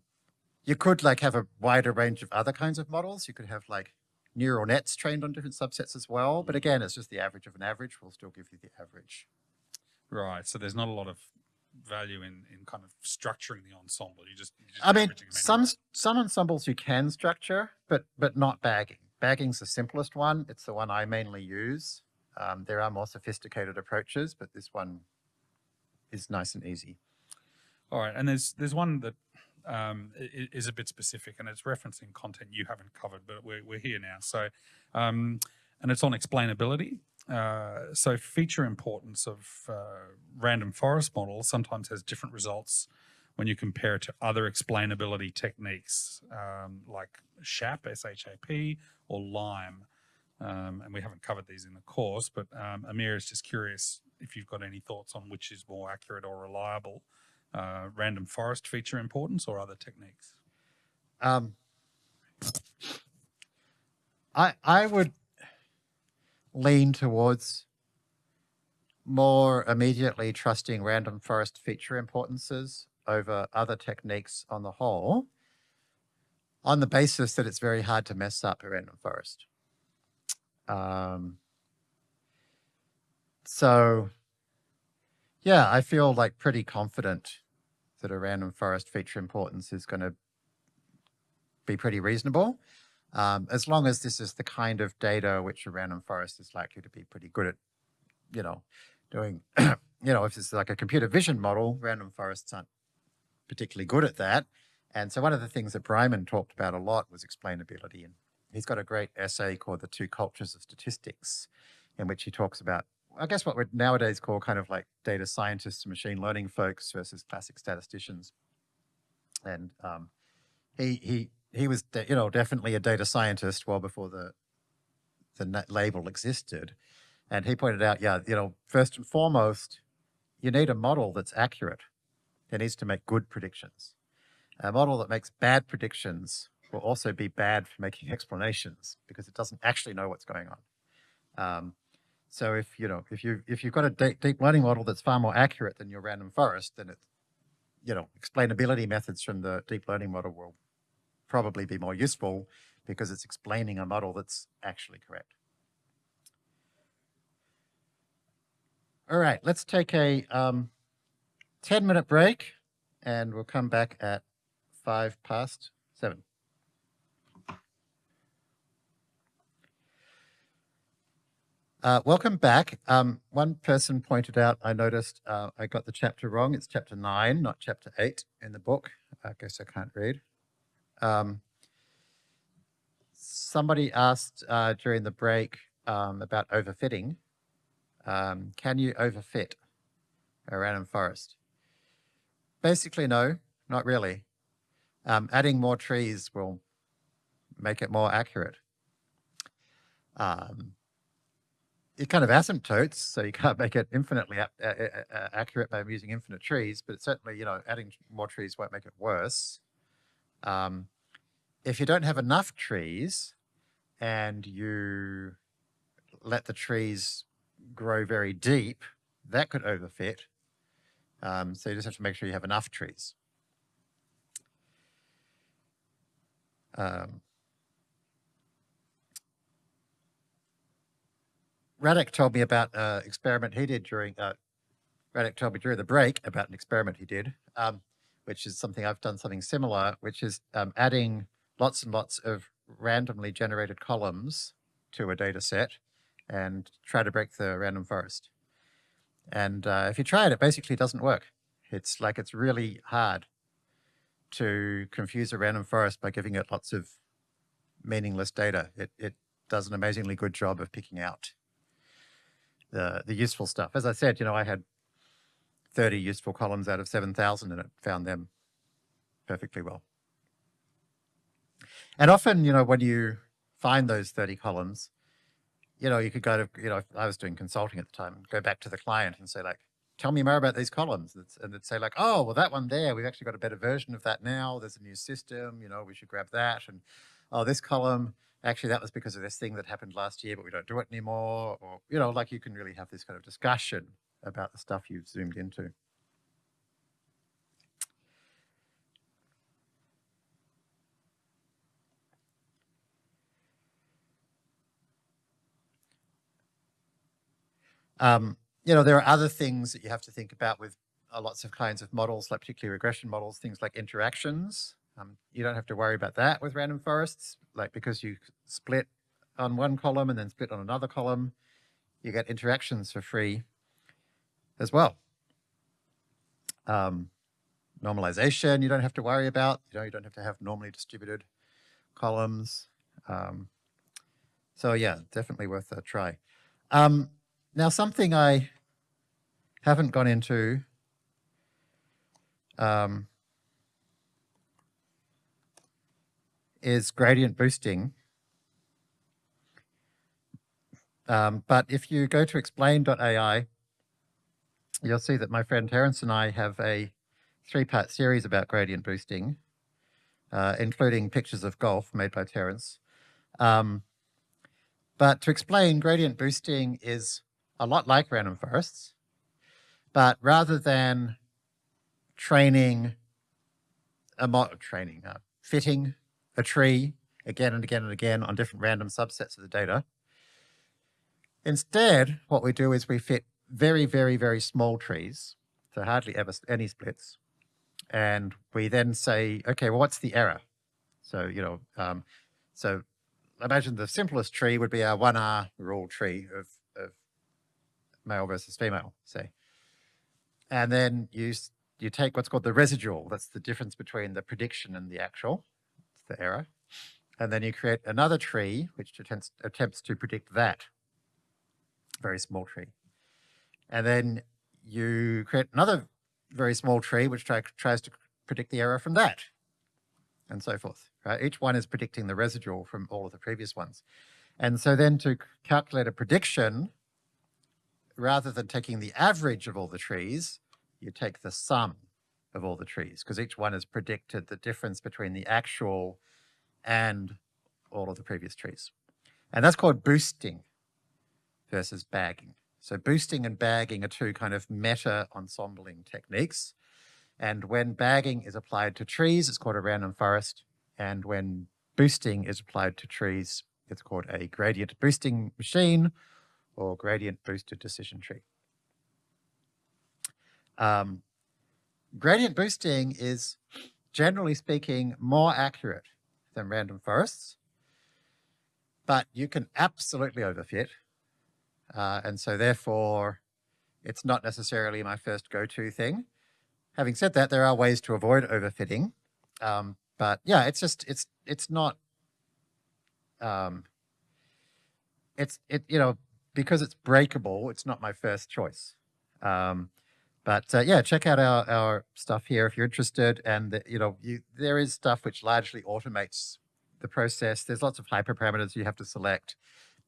you could like have a wider range of other kinds of models. You could have like neural nets trained on different subsets as well. But again, it's just the average of an average We'll still give you the average. Right. So there's not a lot of value in in kind of structuring the ensemble. You just, just I mean, some anyway. some ensembles you can structure, but but not bagging. Bagging's the simplest one. It's the one I mainly use. Um, there are more sophisticated approaches, but this one is nice and easy. All right, and there's there's one that um, is a bit specific, and it's referencing content you haven't covered, but we're we're here now. So, um, and it's on explainability. Uh, so, feature importance of uh, random forest models sometimes has different results when you compare it to other explainability techniques um, like SHAP, S-H-A-P, or LIME. Um, and we haven't covered these in the course, but um, Amir is just curious if you've got any thoughts on which is more accurate or reliable uh, random forest feature importance or other techniques? Um, I I would lean towards more immediately trusting random forest feature importances over other techniques on the whole, on the basis that it's very hard to mess up a random forest. Um, so, yeah, I feel like pretty confident that a random forest feature importance is going to be pretty reasonable, um, as long as this is the kind of data which a random forest is likely to be pretty good at, you know, doing, you know, if it's like a computer vision model, random forests aren't particularly good at that. And so one of the things that Breiman talked about a lot was explainability. And he's got a great essay called The Two Cultures of Statistics, in which he talks about, I guess, what we nowadays call kind of like data scientists and machine learning folks versus classic statisticians. And um, he he he was, you know, definitely a data scientist well before the the label existed. And he pointed out, yeah, you know, first and foremost, you need a model that's accurate. It needs to make good predictions. A model that makes bad predictions will also be bad for making explanations because it doesn't actually know what's going on. Um, so if you know if you if you've got a deep, deep learning model that's far more accurate than your random forest, then it's you know explainability methods from the deep learning model will probably be more useful because it's explaining a model that's actually correct. All right, let's take a um, 10 minute break and we'll come back at five past seven. Uh, welcome back. Um, one person pointed out, I noticed uh, I got the chapter wrong. It's chapter nine, not chapter eight in the book. I guess I can't read. Um, somebody asked uh, during the break um, about overfitting. Um, can you overfit a random forest? Basically, no, not really. Um, adding more trees will make it more accurate. Um, it kind of asymptotes, so you can't make it infinitely accurate by using infinite trees, but certainly, you know, adding more trees won't make it worse. Um, if you don't have enough trees and you let the trees grow very deep, that could overfit. Um, so you just have to make sure you have enough trees. Um, Radek told me about an experiment he did during, uh, Radek told me during the break about an experiment he did, um, which is something I've done something similar, which is um, adding lots and lots of randomly generated columns to a data set and try to break the random forest. And uh, if you try it, it basically doesn't work. It's like it's really hard to confuse a random forest by giving it lots of meaningless data. It, it does an amazingly good job of picking out the, the useful stuff. As I said, you know, I had 30 useful columns out of 7,000 and it found them perfectly well. And often, you know, when you find those 30 columns, you know, you could go to, you know, I was doing consulting at the time, go back to the client and say like, tell me more about these columns. And they'd say like, oh, well, that one there, we've actually got a better version of that now. There's a new system, you know, we should grab that. And oh, this column, actually that was because of this thing that happened last year, but we don't do it anymore. Or, you know, like you can really have this kind of discussion about the stuff you've zoomed into. Um, you know, there are other things that you have to think about with uh, lots of kinds of models, like particularly regression models, things like interactions. Um, you don't have to worry about that with random forests, like because you split on one column and then split on another column, you get interactions for free as well. Um, normalization, you don't have to worry about, you know, you don't have to have normally distributed columns. Um, so yeah, definitely worth a try. Um, now, something I haven't gone into um, is gradient boosting. Um, but if you go to explained.ai, you'll see that my friend Terence and I have a three-part series about gradient boosting, uh, including pictures of golf made by Terence. Um, but to explain, gradient boosting is a lot like random forests, but rather than training, a mod training, uh, fitting a tree again and again and again on different random subsets of the data, instead, what we do is we fit very, very, very small trees, so hardly ever any splits, and we then say, okay, well, what's the error? So, you know, um, so imagine the simplest tree would be our 1R rule tree of male versus female, say. And then you you take what's called the residual. That's the difference between the prediction and the actual. The error. And then you create another tree which attempts attempts to predict that very small tree. And then you create another very small tree which try, tries to predict the error from that, and so forth. Right? Each one is predicting the residual from all of the previous ones. And so then to calculate a prediction, rather than taking the average of all the trees, you take the sum of all the trees because each one has predicted the difference between the actual and all of the previous trees. And that's called boosting versus bagging. So boosting and bagging are two kind of meta ensembling techniques. And when bagging is applied to trees, it's called a random forest. And when boosting is applied to trees, it's called a gradient boosting machine or gradient boosted decision tree. Um, gradient boosting is generally speaking more accurate than random forests, but you can absolutely overfit. Uh, and so therefore, it's not necessarily my first go-to thing. Having said that, there are ways to avoid overfitting. Um, but yeah, it's just, it's, it's not, um, it's, it, you know, because it's breakable, it's not my first choice. Um, but uh, yeah, check out our, our stuff here if you're interested. And the, you know, you, there is stuff which largely automates the process. There's lots of hyperparameters you have to select.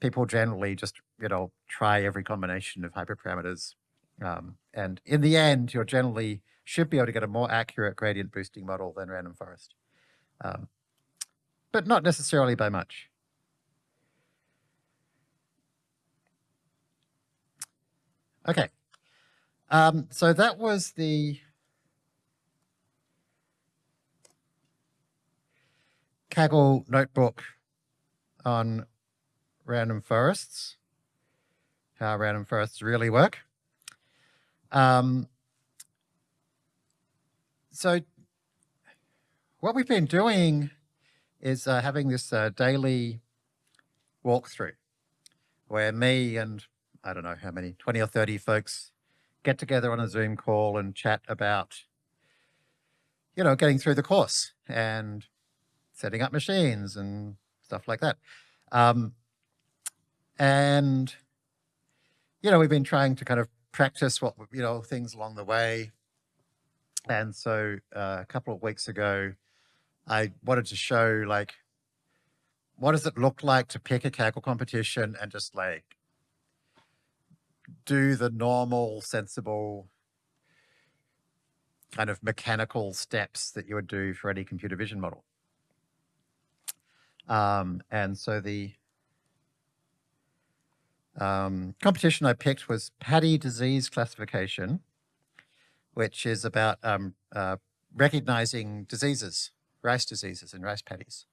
People generally just you know try every combination of hyperparameters, um, and in the end, you're generally should be able to get a more accurate gradient boosting model than random forest, um, but not necessarily by much. Okay. Um, so that was the Kaggle notebook on random forests, how random forests really work. Um, so what we've been doing is uh, having this uh, daily walkthrough where me and I don't know how many, 20 or 30 folks get together on a Zoom call and chat about, you know, getting through the course and setting up machines and stuff like that. Um, and, you know, we've been trying to kind of practice what, you know, things along the way. And so uh, a couple of weeks ago, I wanted to show like, what does it look like to pick a Kaggle competition and just like do the normal, sensible, kind of mechanical steps that you would do for any computer vision model. Um, and so the um, competition I picked was Paddy Disease Classification, which is about um, uh, recognizing diseases, rice diseases in rice paddies.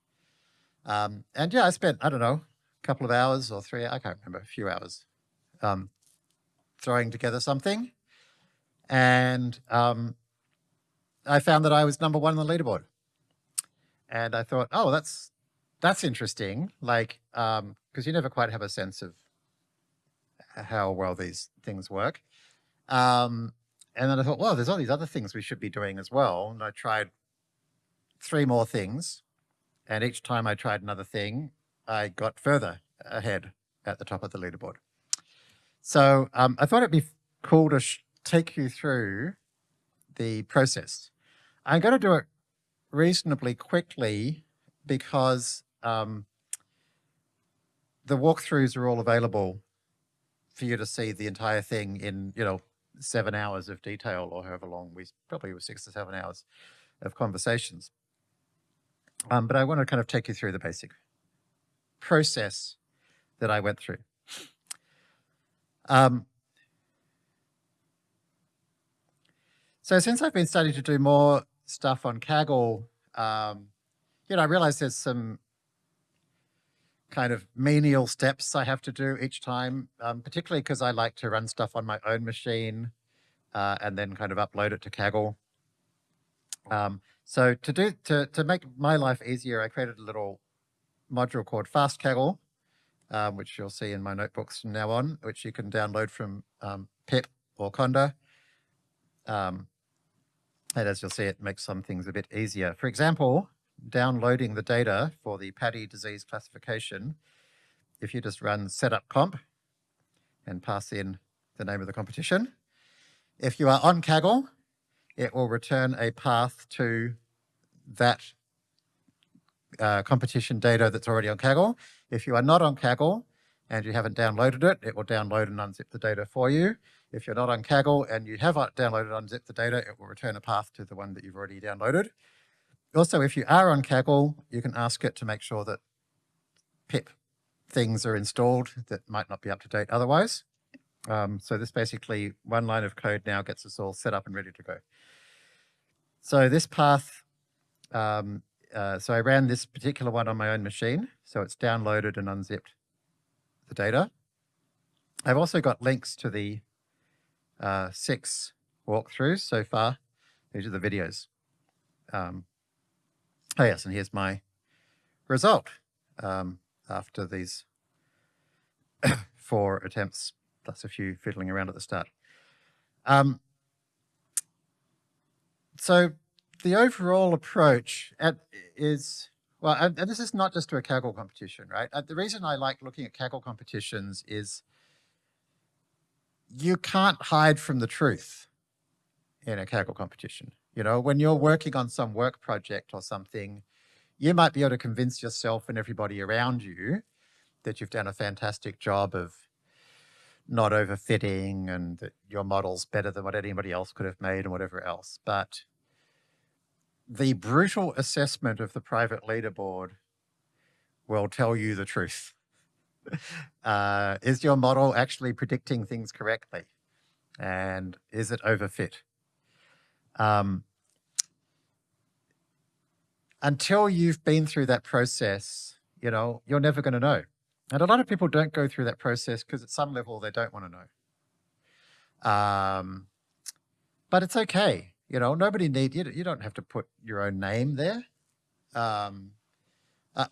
Um, and yeah, I spent, I don't know, a couple of hours or three, I can't remember, a few hours um, throwing together something. And um, I found that I was number one on the leaderboard. And I thought, oh, that's that's interesting. Like, um, because you never quite have a sense of how well these things work. Um, and then I thought, well, there's all these other things we should be doing as well. And I tried three more things. And each time I tried another thing, I got further ahead at the top of the leaderboard. So um, I thought it'd be cool to take you through the process. I'm going to do it reasonably quickly because um, the walkthroughs are all available for you to see the entire thing in, you know, seven hours of detail or however long we probably were six to seven hours of conversations. Um, but I want to kind of take you through the basic process that I went through. Um, so since I've been starting to do more stuff on Kaggle, um, you know, I realize there's some kind of menial steps I have to do each time, um, particularly because I like to run stuff on my own machine uh, and then kind of upload it to Kaggle. Um, so to do to to make my life easier, I created a little module called Fast Kaggle, um, which you'll see in my notebooks from now on, which you can download from um, pip or conda. Um, and as you'll see, it makes some things a bit easier. For example, downloading the data for the paddy disease classification, if you just run setup comp and pass in the name of the competition, if you are on Kaggle, it will return a path to that uh, competition data that's already on Kaggle. If you are not on Kaggle and you haven't downloaded it, it will download and unzip the data for you. If you're not on Kaggle and you have downloaded and unzipped the data, it will return a path to the one that you've already downloaded. Also, if you are on Kaggle, you can ask it to make sure that pip things are installed that might not be up to date otherwise. Um, so this basically one line of code now gets us all set up and ready to go. So this path, um, uh, so I ran this particular one on my own machine. So it's downloaded and unzipped the data. I've also got links to the uh, six walkthroughs so far. These are the videos. Um, oh yes, and here's my result um, after these four attempts, plus a few fiddling around at the start. Um, so the overall approach at, is, well, and, and, this is not just to a Kaggle competition, right? Uh, the reason I like looking at Kaggle competitions is you can't hide from the truth in a Kaggle competition. You know, when you're working on some work project or something, you might be able to convince yourself and everybody around you that you've done a fantastic job of not overfitting and that your model's better than what anybody else could have made and whatever else. But the brutal assessment of the private leaderboard will tell you the truth. uh, is your model actually predicting things correctly? And is it overfit? Um, until you've been through that process, you know, you're never going to know. And a lot of people don't go through that process because at some level they don't want to know. Um, but it's okay. You know, nobody need you. You don't have to put your own name there. Um,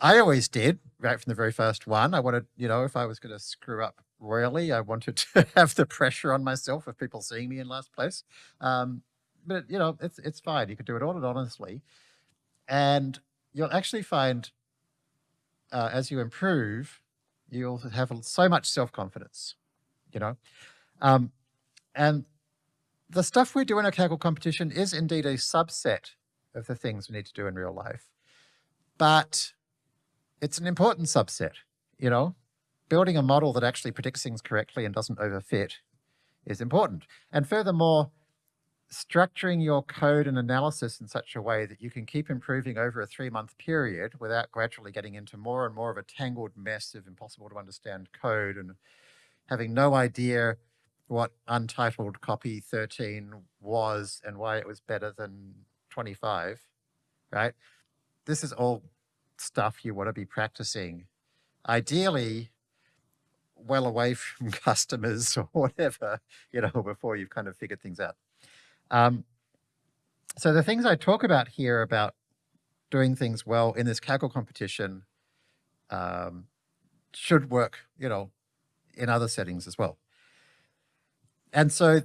I always did right from the very first one. I wanted, you know, if I was going to screw up royally, I wanted to have the pressure on myself of people seeing me in last place. Um, but you know, it's it's fine. You can do it all and honestly, and you'll actually find uh, as you improve, you'll have so much self confidence. You know, um, and the stuff we do in a Kaggle competition is indeed a subset of the things we need to do in real life, but it's an important subset, you know, building a model that actually predicts things correctly and doesn't overfit is important. And furthermore, structuring your code and analysis in such a way that you can keep improving over a three month period without gradually getting into more and more of a tangled mess of impossible to understand code and having no idea what untitled copy 13 was and why it was better than 25, right? This is all stuff you want to be practicing. Ideally, well away from customers or whatever, you know, before you've kind of figured things out. Um, so the things I talk about here about doing things well in this Kaggle competition um, should work, you know, in other settings as well. And so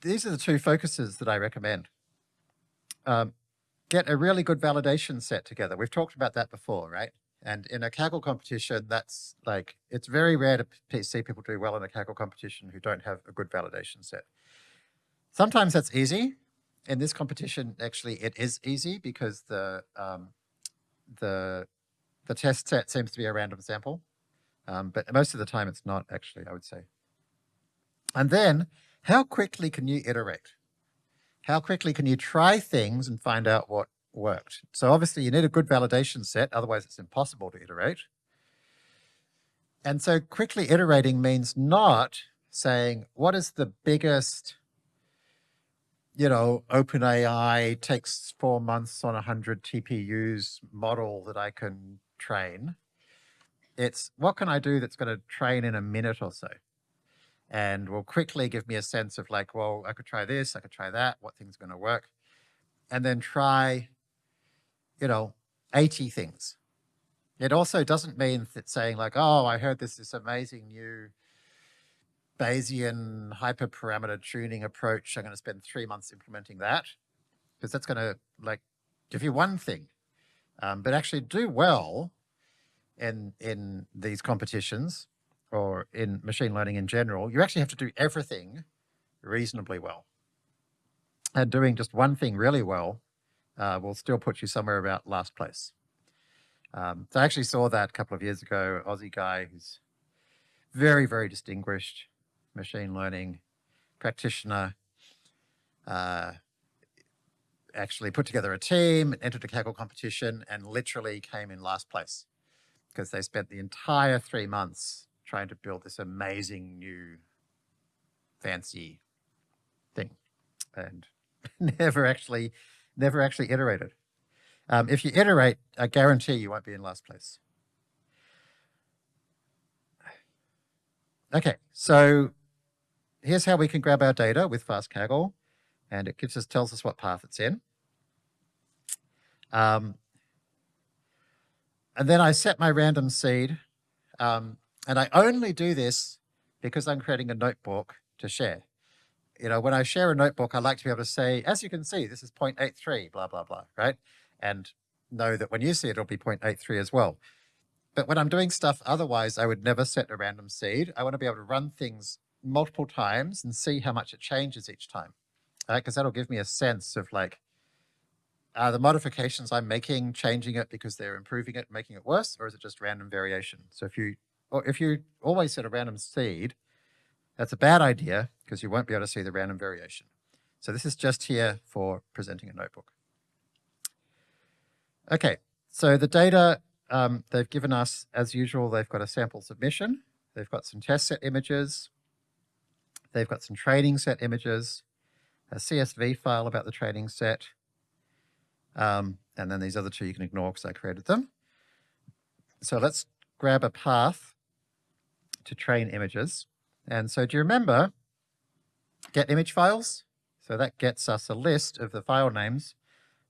these are the two focuses that I recommend. Um, get a really good validation set together. We've talked about that before, right? And in a Kaggle competition, that's like, it's very rare to see people do well in a Kaggle competition who don't have a good validation set. Sometimes that's easy. In this competition, actually, it is easy because the um, the the test set seems to be a random sample, um, but most of the time it's not actually, I would say. And then, how quickly can you iterate? how quickly can you try things and find out what worked? So obviously you need a good validation set, otherwise it's impossible to iterate. And so quickly iterating means not saying, what is the biggest, you know, OpenAI takes four months on 100 TPUs model that I can train. It's what can I do that's going to train in a minute or so? And will quickly give me a sense of like, well, I could try this, I could try that, what thing's going to work, and then try, you know, 80 things It also doesn't mean that saying like, oh, I heard this this amazing new Bayesian hyperparameter tuning approach. I'm going to spend three months implementing that because that's going to like give you one thing, um, but actually do well in in these competitions or in machine learning in general. You actually have to do everything reasonably well, and doing just one thing really well uh, will still put you somewhere about last place. Um, so I actually saw that a couple of years ago, Aussie guy who's very, very distinguished machine learning practitioner, uh, actually put together a team, and entered a Kaggle competition, and literally came in last place because they spent the entire three months trying to build this amazing new fancy thing and never actually never actually iterated. Um, if you iterate, I guarantee you won't be in last place. Okay, so here's how we can grab our data with FastKaggle, and it gives us tells us what path it's in. Um, and then I set my random seed, um, and I only do this because I'm creating a notebook to share. You know, when I share a notebook, I like to be able to say, as you can see, this is 0.83, blah, blah, blah, right? And know that when you see it, it'll be 0.83 as well. But when I'm doing stuff otherwise, I would never set a random seed. I want to be able to run things multiple times and see how much it changes each time. Because that'll give me a sense of like, are the modifications I'm making changing it because they're improving it, making it worse, or is it just random variation? So if you, or if you always set a random seed, that's a bad idea because you won't be able to see the random variation. So this is just here for presenting a notebook. Okay, so the data um, they've given us, as usual, they've got a sample submission. They've got some test set images. They've got some training set images, a CSV file about the training set, um, and then these other two you can ignore because I created them. So let's grab a path to train images. And so do you remember get image files? So that gets us a list of the file names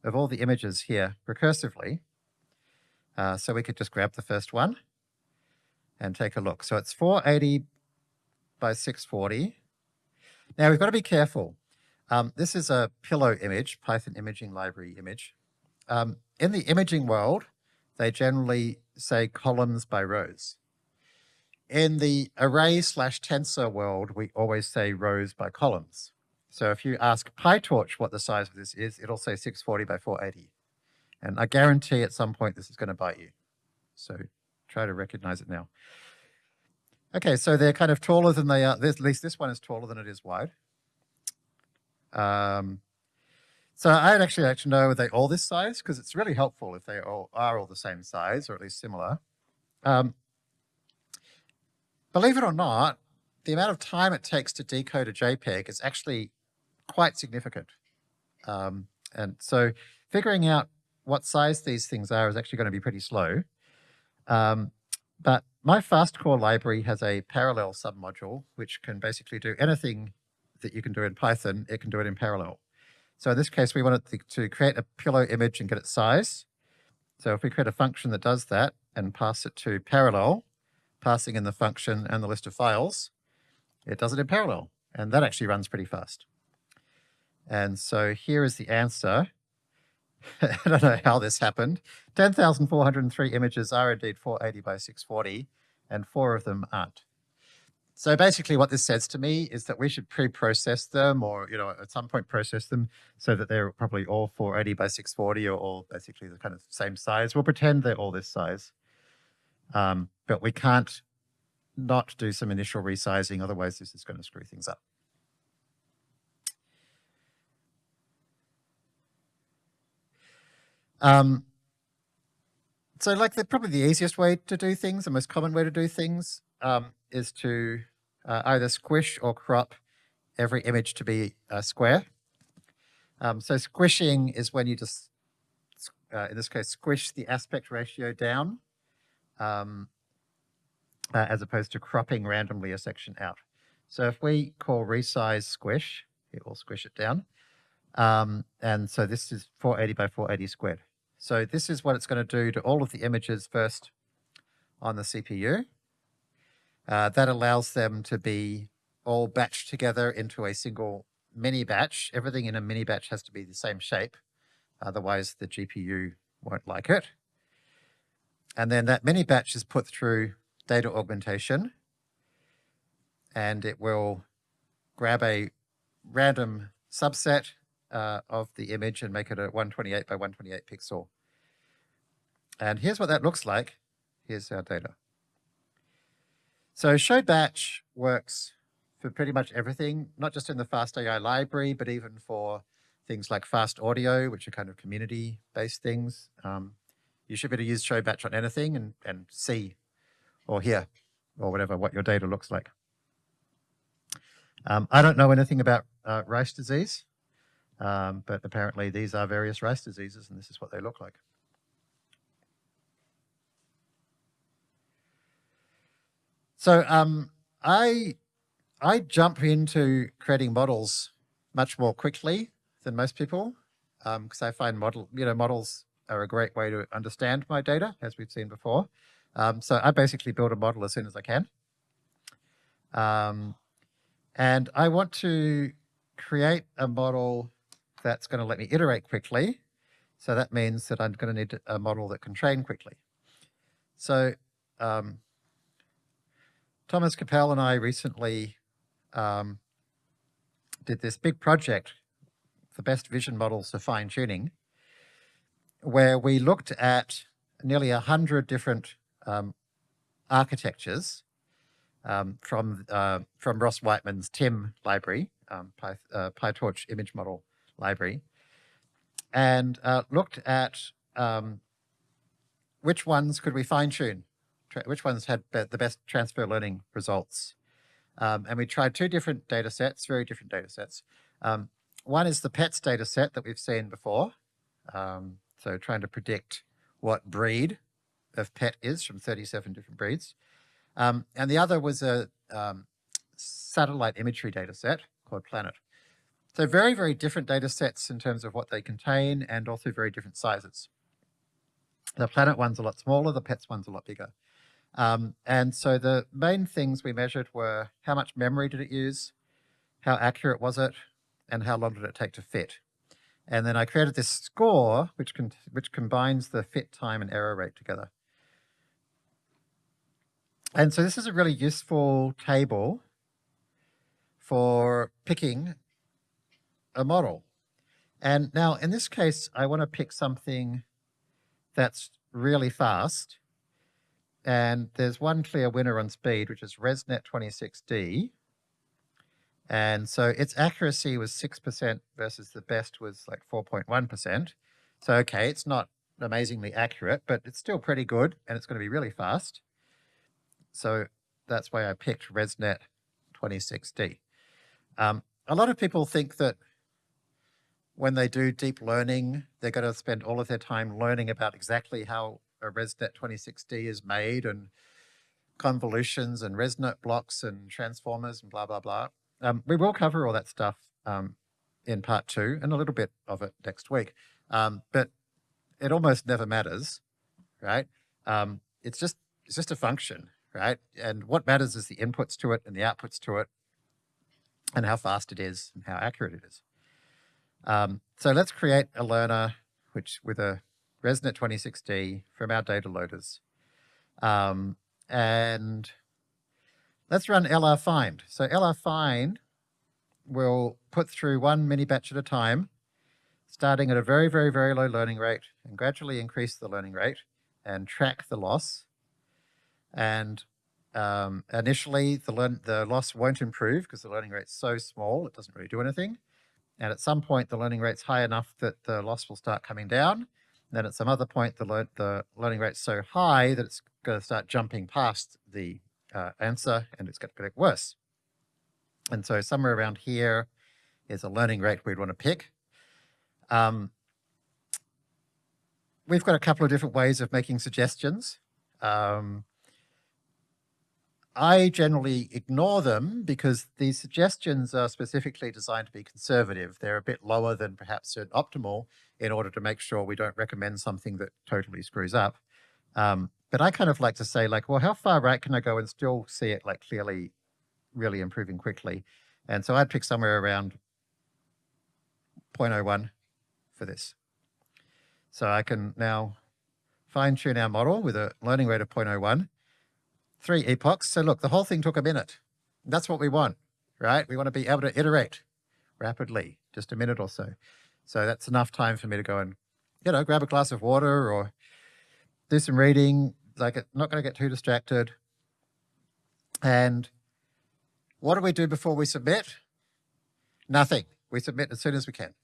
of all the images here recursively. Uh, so we could just grab the first one and take a look. So it's 480 by 640. Now we've got to be careful. Um, this is a pillow image, Python imaging library image. Um, in the imaging world, they generally say columns by rows. In the array slash tensor world, we always say rows by columns. So if you ask PyTorch what the size of this is, it'll say 640 by 480. And I guarantee at some point this is going to bite you. So try to recognize it now. Okay, so they're kind of taller than they are. At least this one is taller than it is wide. Um, so I'd actually like to know, are they all this size? Because it's really helpful if they all are all the same size, or at least similar. Um, believe it or not, the amount of time it takes to decode a JPEG is actually quite significant. Um, and so figuring out what size these things are is actually going to be pretty slow. Um, but my FastCore library has a parallel submodule, which can basically do anything that you can do in Python, it can do it in parallel. So in this case, we wanted to create a pillow image and get its size. So if we create a function that does that and pass it to parallel, passing in the function and the list of files, it does it in parallel. And that actually runs pretty fast. And so here is the answer. I don't know how this happened. 10,403 images are indeed 480 by 640, and four of them aren't. So basically what this says to me is that we should pre-process them or, you know, at some point process them so that they're probably all 480 by 640 or all basically the kind of same size. We'll pretend they're all this size. Um, but we can't not do some initial resizing, otherwise this is going to screw things up. Um, so like the probably the easiest way to do things, the most common way to do things um, is to uh, either squish or crop every image to be a square. Um, so squishing is when you just, uh, in this case, squish the aspect ratio down um, uh, as opposed to cropping randomly a section out. So if we call resize squish, it will squish it down. Um, and so this is 480 by 480 squared. So this is what it's going to do to all of the images first on the CPU. Uh, that allows them to be all batched together into a single mini batch. Everything in a mini batch has to be the same shape. Otherwise, the GPU won't like it. And then that mini batch is put through data augmentation and it will grab a random subset uh, of the image and make it a 128 by 128 pixel. And here's what that looks like. Here's our data. So show batch works for pretty much everything, not just in the FastAI library, but even for things like fast audio, which are kind of community-based things. Um, you should be able to use show batch on anything and, and see or hear or whatever what your data looks like. Um, I don't know anything about uh, rice disease, um, but apparently these are various rice diseases and this is what they look like. So um, I I jump into creating models much more quickly than most people because um, I find model you know models are a great way to understand my data as we've seen before. Um, so I basically build a model as soon as I can. Um, and I want to create a model that's going to let me iterate quickly. So that means that I'm going to need a model that can train quickly. So um, Thomas Capelle and I recently um, did this big project, the best vision models for fine tuning, where we looked at nearly a hundred different um, architectures um, from uh, from Ross Wightman's timm library, um, Py, uh, PyTorch image model library, and uh, looked at um, which ones could we fine tune, which ones had be the best transfer learning results. Um, and we tried two different data sets, very different data sets. Um, one is the PETS data set that we've seen before. Um, so trying to predict what breed of pet is from 37 different breeds. Um, and the other was a um, satellite imagery data set called Planet. So very, very different data sets in terms of what they contain and also very different sizes. The Planet one's a lot smaller, the PETS one's a lot bigger. Um, and so the main things we measured were how much memory did it use, how accurate was it, and how long did it take to fit. And then I created this score, which, which combines the fit time and error rate together. And so this is a really useful table for picking a model. And now in this case, I want to pick something that's really fast. And there's one clear winner on speed, which is ResNet 26D. And so its accuracy was 6% versus the best was like 4.1%. So, okay, it's not amazingly accurate, but it's still pretty good and it's going to be really fast. So that's why I picked ResNet 26D. Um, a lot of people think that when they do deep learning, they're going to spend all of their time learning about exactly how a ResNet 26D is made and convolutions and ResNet blocks and transformers and blah, blah, blah. Um, we will cover all that stuff um, in part two and a little bit of it next week. Um, but it almost never matters, right? Um, it's just it's just a function right? And what matters is the inputs to it and the outputs to it and how fast it is and how accurate it is. Um, so let's create a learner which with a ResNet 26D from our data loaders. Um, and let's run LR find. So LR find will put through one mini batch at a time, starting at a very, very, very low learning rate and gradually increase the learning rate and track the loss and um, initially, the, learn, the loss won't improve because the learning rate's so small, it doesn't really do anything. And at some point, the learning rate's high enough that the loss will start coming down. Then at some other point, the, le the learning rate's so high that it's going to start jumping past the uh, answer and it's going to get worse. And so somewhere around here is a learning rate we'd want to pick. Um, we've got a couple of different ways of making suggestions. Um, I generally ignore them because these suggestions are specifically designed to be conservative. They're a bit lower than perhaps optimal in order to make sure we don't recommend something that totally screws up. Um, but I kind of like to say like, well, how far right can I go and still see it like clearly, really improving quickly? And so I'd pick somewhere around 0.01 for this. So I can now fine tune our model with a learning rate of 0.01, three epochs. So look, the whole thing took a minute. That's what we want, right? We want to be able to iterate rapidly, just a minute or so. So that's enough time for me to go and, you know, grab a glass of water or do some reading, like not going to get too distracted. And what do we do before we submit? Nothing. We submit as soon as we can.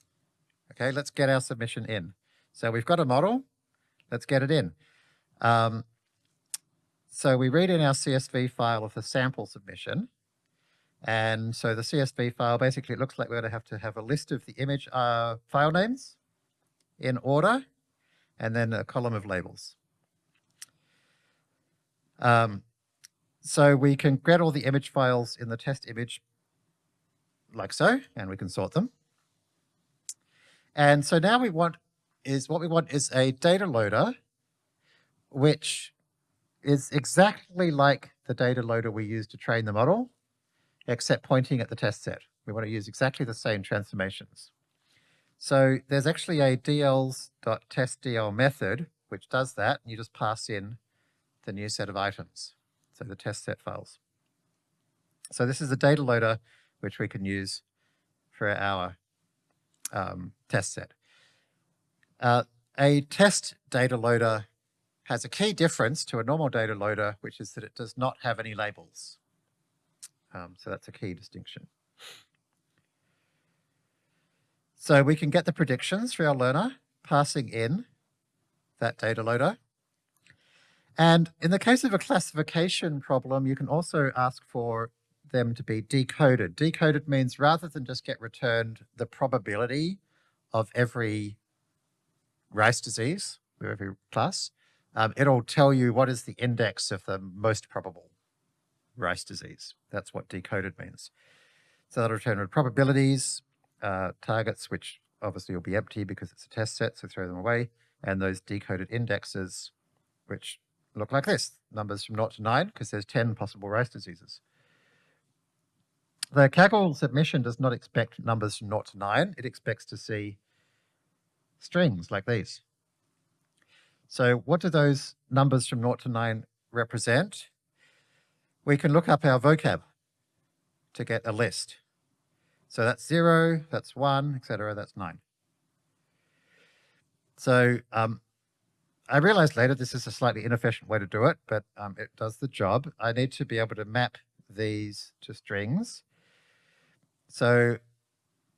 Okay, let's get our submission in. So we've got a model, let's get it in. Um, so we read in our CSV file of the sample submission. And so the CSV file, basically looks like we're going to have to have a list of the image uh, file names in order, and then a column of labels. Um, so we can get all the image files in the test image like so, and we can sort them. And so now we want is what we want is a data loader, which is exactly like the data loader we use to train the model, except pointing at the test set. We want to use exactly the same transformations. So there's actually a dls.testdl method which does that, and you just pass in the new set of items, so the test set files. So this is a data loader which we can use for our um, test set. Uh, a test data loader has a key difference to a normal data loader, which is that it does not have any labels. Um, so that's a key distinction. So we can get the predictions for our learner passing in that data loader. And in the case of a classification problem, you can also ask for them to be decoded. Decoded means rather than just get returned the probability of every rice disease, every class, um, it'll tell you what is the index of the most probable rice disease. That's what decoded means. So that'll return probabilities, uh, targets, which obviously will be empty because it's a test set, so throw them away, and those decoded indexes, which look like this, numbers from 0 to 9, because there's 10 possible rice diseases. The Kaggle submission does not expect numbers from 0 to 9. It expects to see strings like these. So what do those numbers from 0 to 9 represent? We can look up our vocab to get a list. So that's 0, that's 1, etc. that's 9. So um, I realized later this is a slightly inefficient way to do it, but um, it does the job. I need to be able to map these to strings. So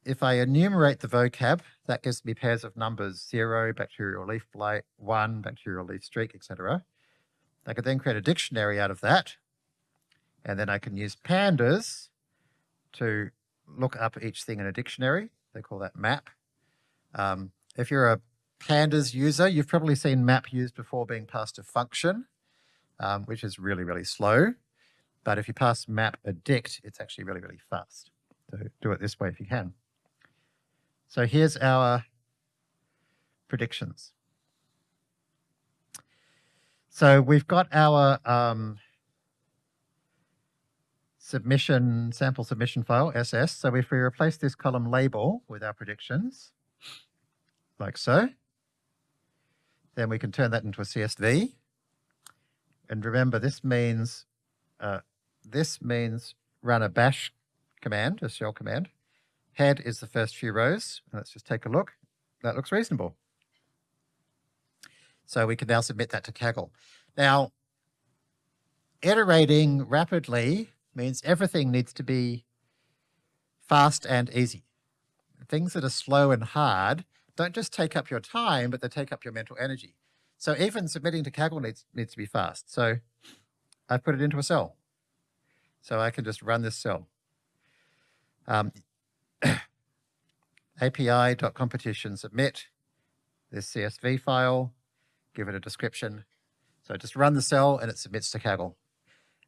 if I enumerate the vocab, that gives me pairs of numbers, zero, bacterial leaf blight, one, bacterial leaf streak, etc. I could then create a dictionary out of that. And then I can use pandas to look up each thing in a dictionary. They call that map. Um, if you're a pandas user, you've probably seen map used before being passed a function, um, which is really, really slow. But if you pass map addict, it's actually really, really fast. So do it this way if you can. So here's our predictions. So we've got our um, submission, sample submission file, SS. So if we replace this column label with our predictions, like so, then we can turn that into a CSV. And remember, this means uh, this means run a bash command, a shell command. Head is the first few rows. Let's just take a look. That looks reasonable. So we can now submit that to Kaggle. Now, iterating rapidly means everything needs to be fast and easy. Things that are slow and hard don't just take up your time, but they take up your mental energy. So even submitting to Kaggle needs, needs to be fast. So I put it into a cell. So I can just run this cell. Um, API.competition submit this CSV file, give it a description. So just run the cell and it submits to Kaggle.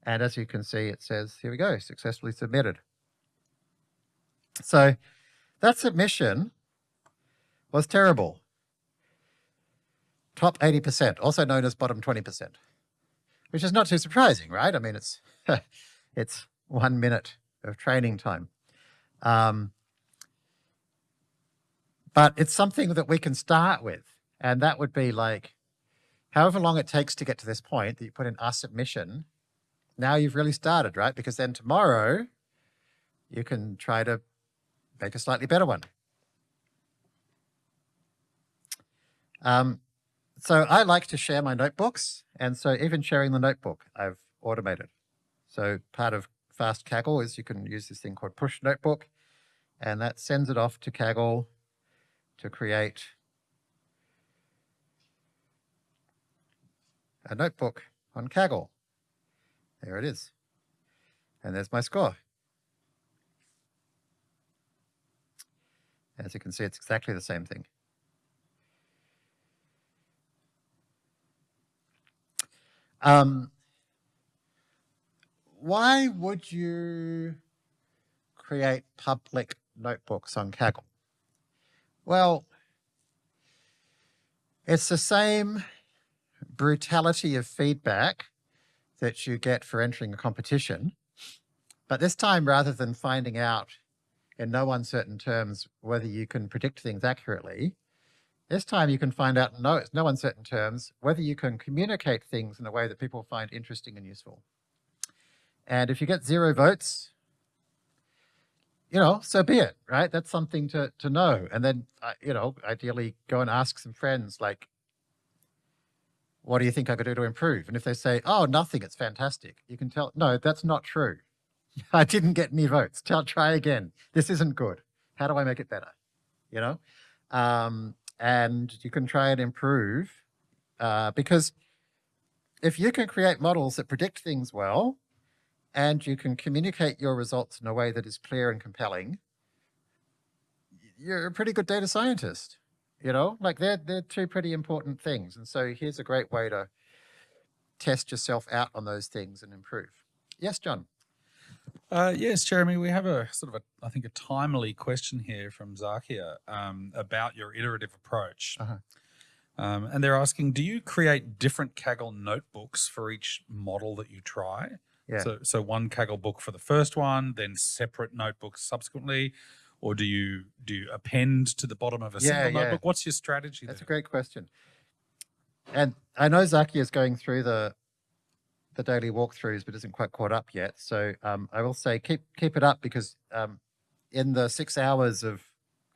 And as you can see, it says, here we go, successfully submitted. So that submission was terrible. Top 80%, also known as bottom 20%. which is not too surprising, right? I mean, it's, it's one minute of training time. Um, but it's something that we can start with. And that would be like, however long it takes to get to this point that you put in our submission, now you've really started, right? Because then tomorrow you can try to make a slightly better one. Um, so I like to share my notebooks. And so even sharing the notebook, I've automated. So part of Fast Kaggle is you can use this thing called Push Notebook, and that sends it off to Kaggle to create a notebook on Kaggle. There it is. And there's my score. As you can see, it's exactly the same thing. Um, why would you create public notebooks on Kaggle? Well, it's the same brutality of feedback that you get for entering a competition, but this time rather than finding out in no uncertain terms whether you can predict things accurately, this time you can find out no, no uncertain terms whether you can communicate things in a way that people find interesting and useful. And if you get zero votes, you know, so be it, right? That's something to, to know. And then, uh, you know, ideally go and ask some friends, like, what do you think I could do to improve? And if they say, oh, nothing, it's fantastic, you can tell, no, that's not true. I didn't get any votes. Tell, try again. This isn't good. How do I make it better? You know? Um, and you can try and improve uh, because if you can create models that predict things well, and you can communicate your results in a way that is clear and compelling, you're a pretty good data scientist. You know, like they're, they're two pretty important things. And so here's a great way to test yourself out on those things and improve. Yes, John. Uh, yes, Jeremy, we have a sort of a, I think a timely question here from Zakia um, about your iterative approach. Uh -huh. um, and they're asking, do you create different Kaggle notebooks for each model that you try? Yeah. So, so one Kaggle book for the first one, then separate notebooks subsequently, or do you do you append to the bottom of a Yeah, single yeah. notebook? What's your strategy That's a great question. And I know Zaki is going through the the daily walkthroughs, but isn't quite caught up yet. So um, I will say keep keep it up because um, in the six hours of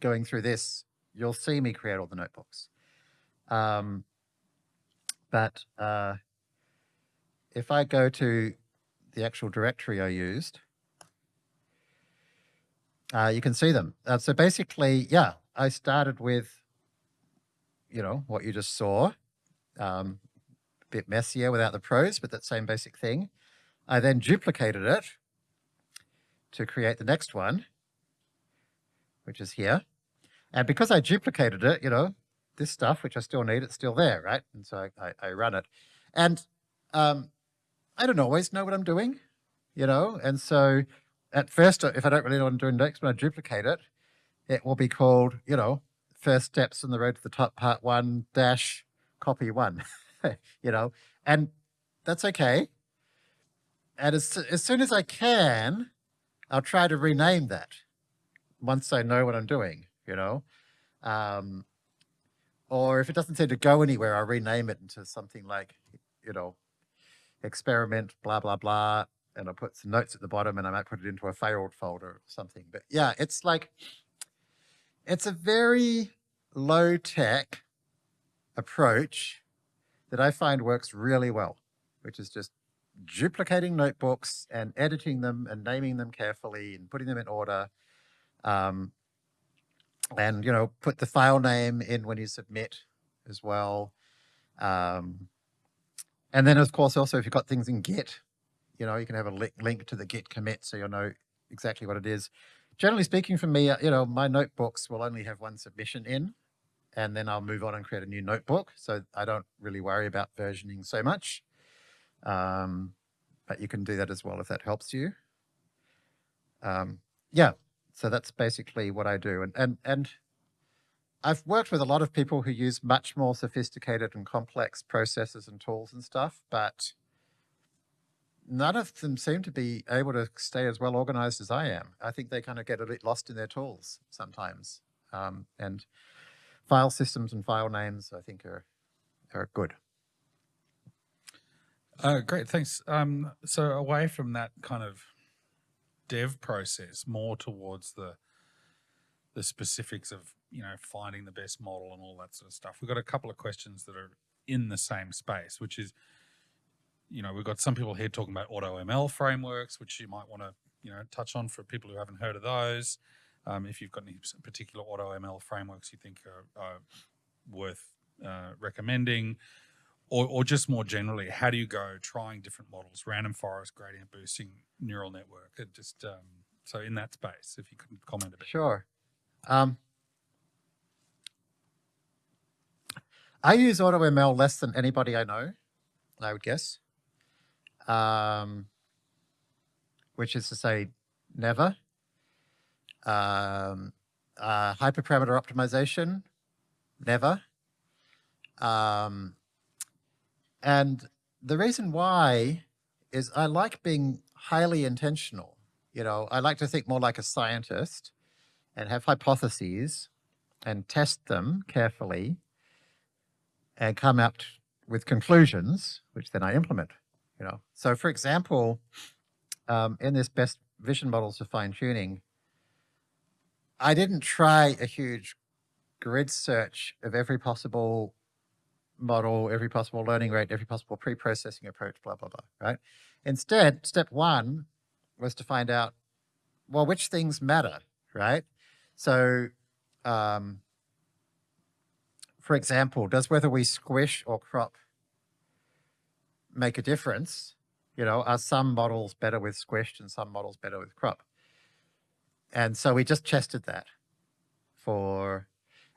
going through this, you'll see me create all the notebooks. Um, but uh, if I go to the actual directory I used, uh, you can see them. Uh, so basically, yeah, I started with, you know, what you just saw, um, bit messier without the pros, but that same basic thing. I then duplicated it to create the next one, which is here. And because I duplicated it, you know, this stuff, which I still need, it's still there, right? And so I, I, I run it. And um, I don't always know what I'm doing, you know, and so at first, if I don't really know what I'm doing next, when I duplicate it, it will be called, you know, first steps in the road to the top part one dash copy one, you know, and that's okay. And as, as soon as I can, I'll try to rename that once I know what I'm doing, you know. Um, or if it doesn't seem to go anywhere, I'll rename it into something like, you know, experiment, blah, blah, blah. And I'll put some notes at the bottom and I might put it into a failed folder or something. But yeah, it's like, it's a very low tech approach that I find works really well, which is just duplicating notebooks and editing them and naming them carefully and putting them in order. Um, and, you know, put the file name in when you submit as well. Um, and then, of course, also if you've got things in Git, you know, you can have a link, link to the Git commit so you'll know exactly what it is. Generally speaking, for me, uh, you know, my notebooks will only have one submission in, and then I'll move on and create a new notebook. So I don't really worry about versioning so much. Um, but you can do that as well if that helps you. Um, yeah, so that's basically what I do. And, and, and I've worked with a lot of people who use much more sophisticated and complex processes and tools and stuff, but none of them seem to be able to stay as well organized as I am. I think they kind of get a bit lost in their tools sometimes. Um, and file systems and file names, I think, are are good. Uh, great, thanks. Um, so away from that kind of dev process, more towards the the specifics of you know finding the best model and all that sort of stuff. We've got a couple of questions that are in the same space, which is, you know, we've got some people here talking about auto ML frameworks, which you might want to you know touch on for people who haven't heard of those. Um, if you've got any particular auto ML frameworks you think are, are worth uh, recommending, or, or just more generally, how do you go trying different models, random forest, gradient boosting, neural network? It just um, so in that space, if you could comment a bit. Sure. Um, I use AutoML less than anybody I know, I would guess. Um, which is to say, never. Um, uh, hyperparameter optimization, never. Um, and the reason why is I like being highly intentional. You know, I like to think more like a scientist and have hypotheses and test them carefully and come up with conclusions, which then I implement, you know. So for example, um, in this best vision models for fine tuning, I didn't try a huge grid search of every possible model, every possible learning rate, every possible pre-processing approach, blah, blah, blah, right? Instead, step one was to find out, well, which things matter, right? So, um, for example, does whether we squish or crop make a difference? You know, are some models better with squished and some models better with crop? And so we just tested that for,